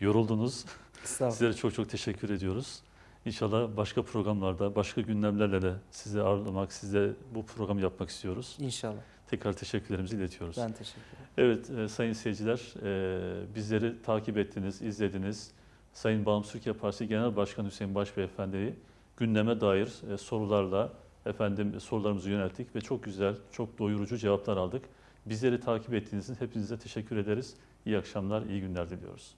yoruldunuz. Sizlere çok çok teşekkür ediyoruz. İnşallah başka programlarda, başka gündemlerle de sizi ağırlamak, size bu programı yapmak istiyoruz. İnşallah. Tekrar teşekkürlerimizi iletiyoruz. Ben teşekkür ederim. Evet e, sayın seyirciler e, bizleri takip ettiniz, izlediniz. Sayın Bağımsız Türkiye Partisi Genel Başkanı Hüseyin Başbeyefendi'yi gündeme dair e, sorularla efendim sorularımızı yönelttik ve çok güzel, çok doyurucu cevaplar aldık. Bizleri takip ettiğiniz için hepinize teşekkür ederiz. İyi akşamlar, iyi günler diliyoruz.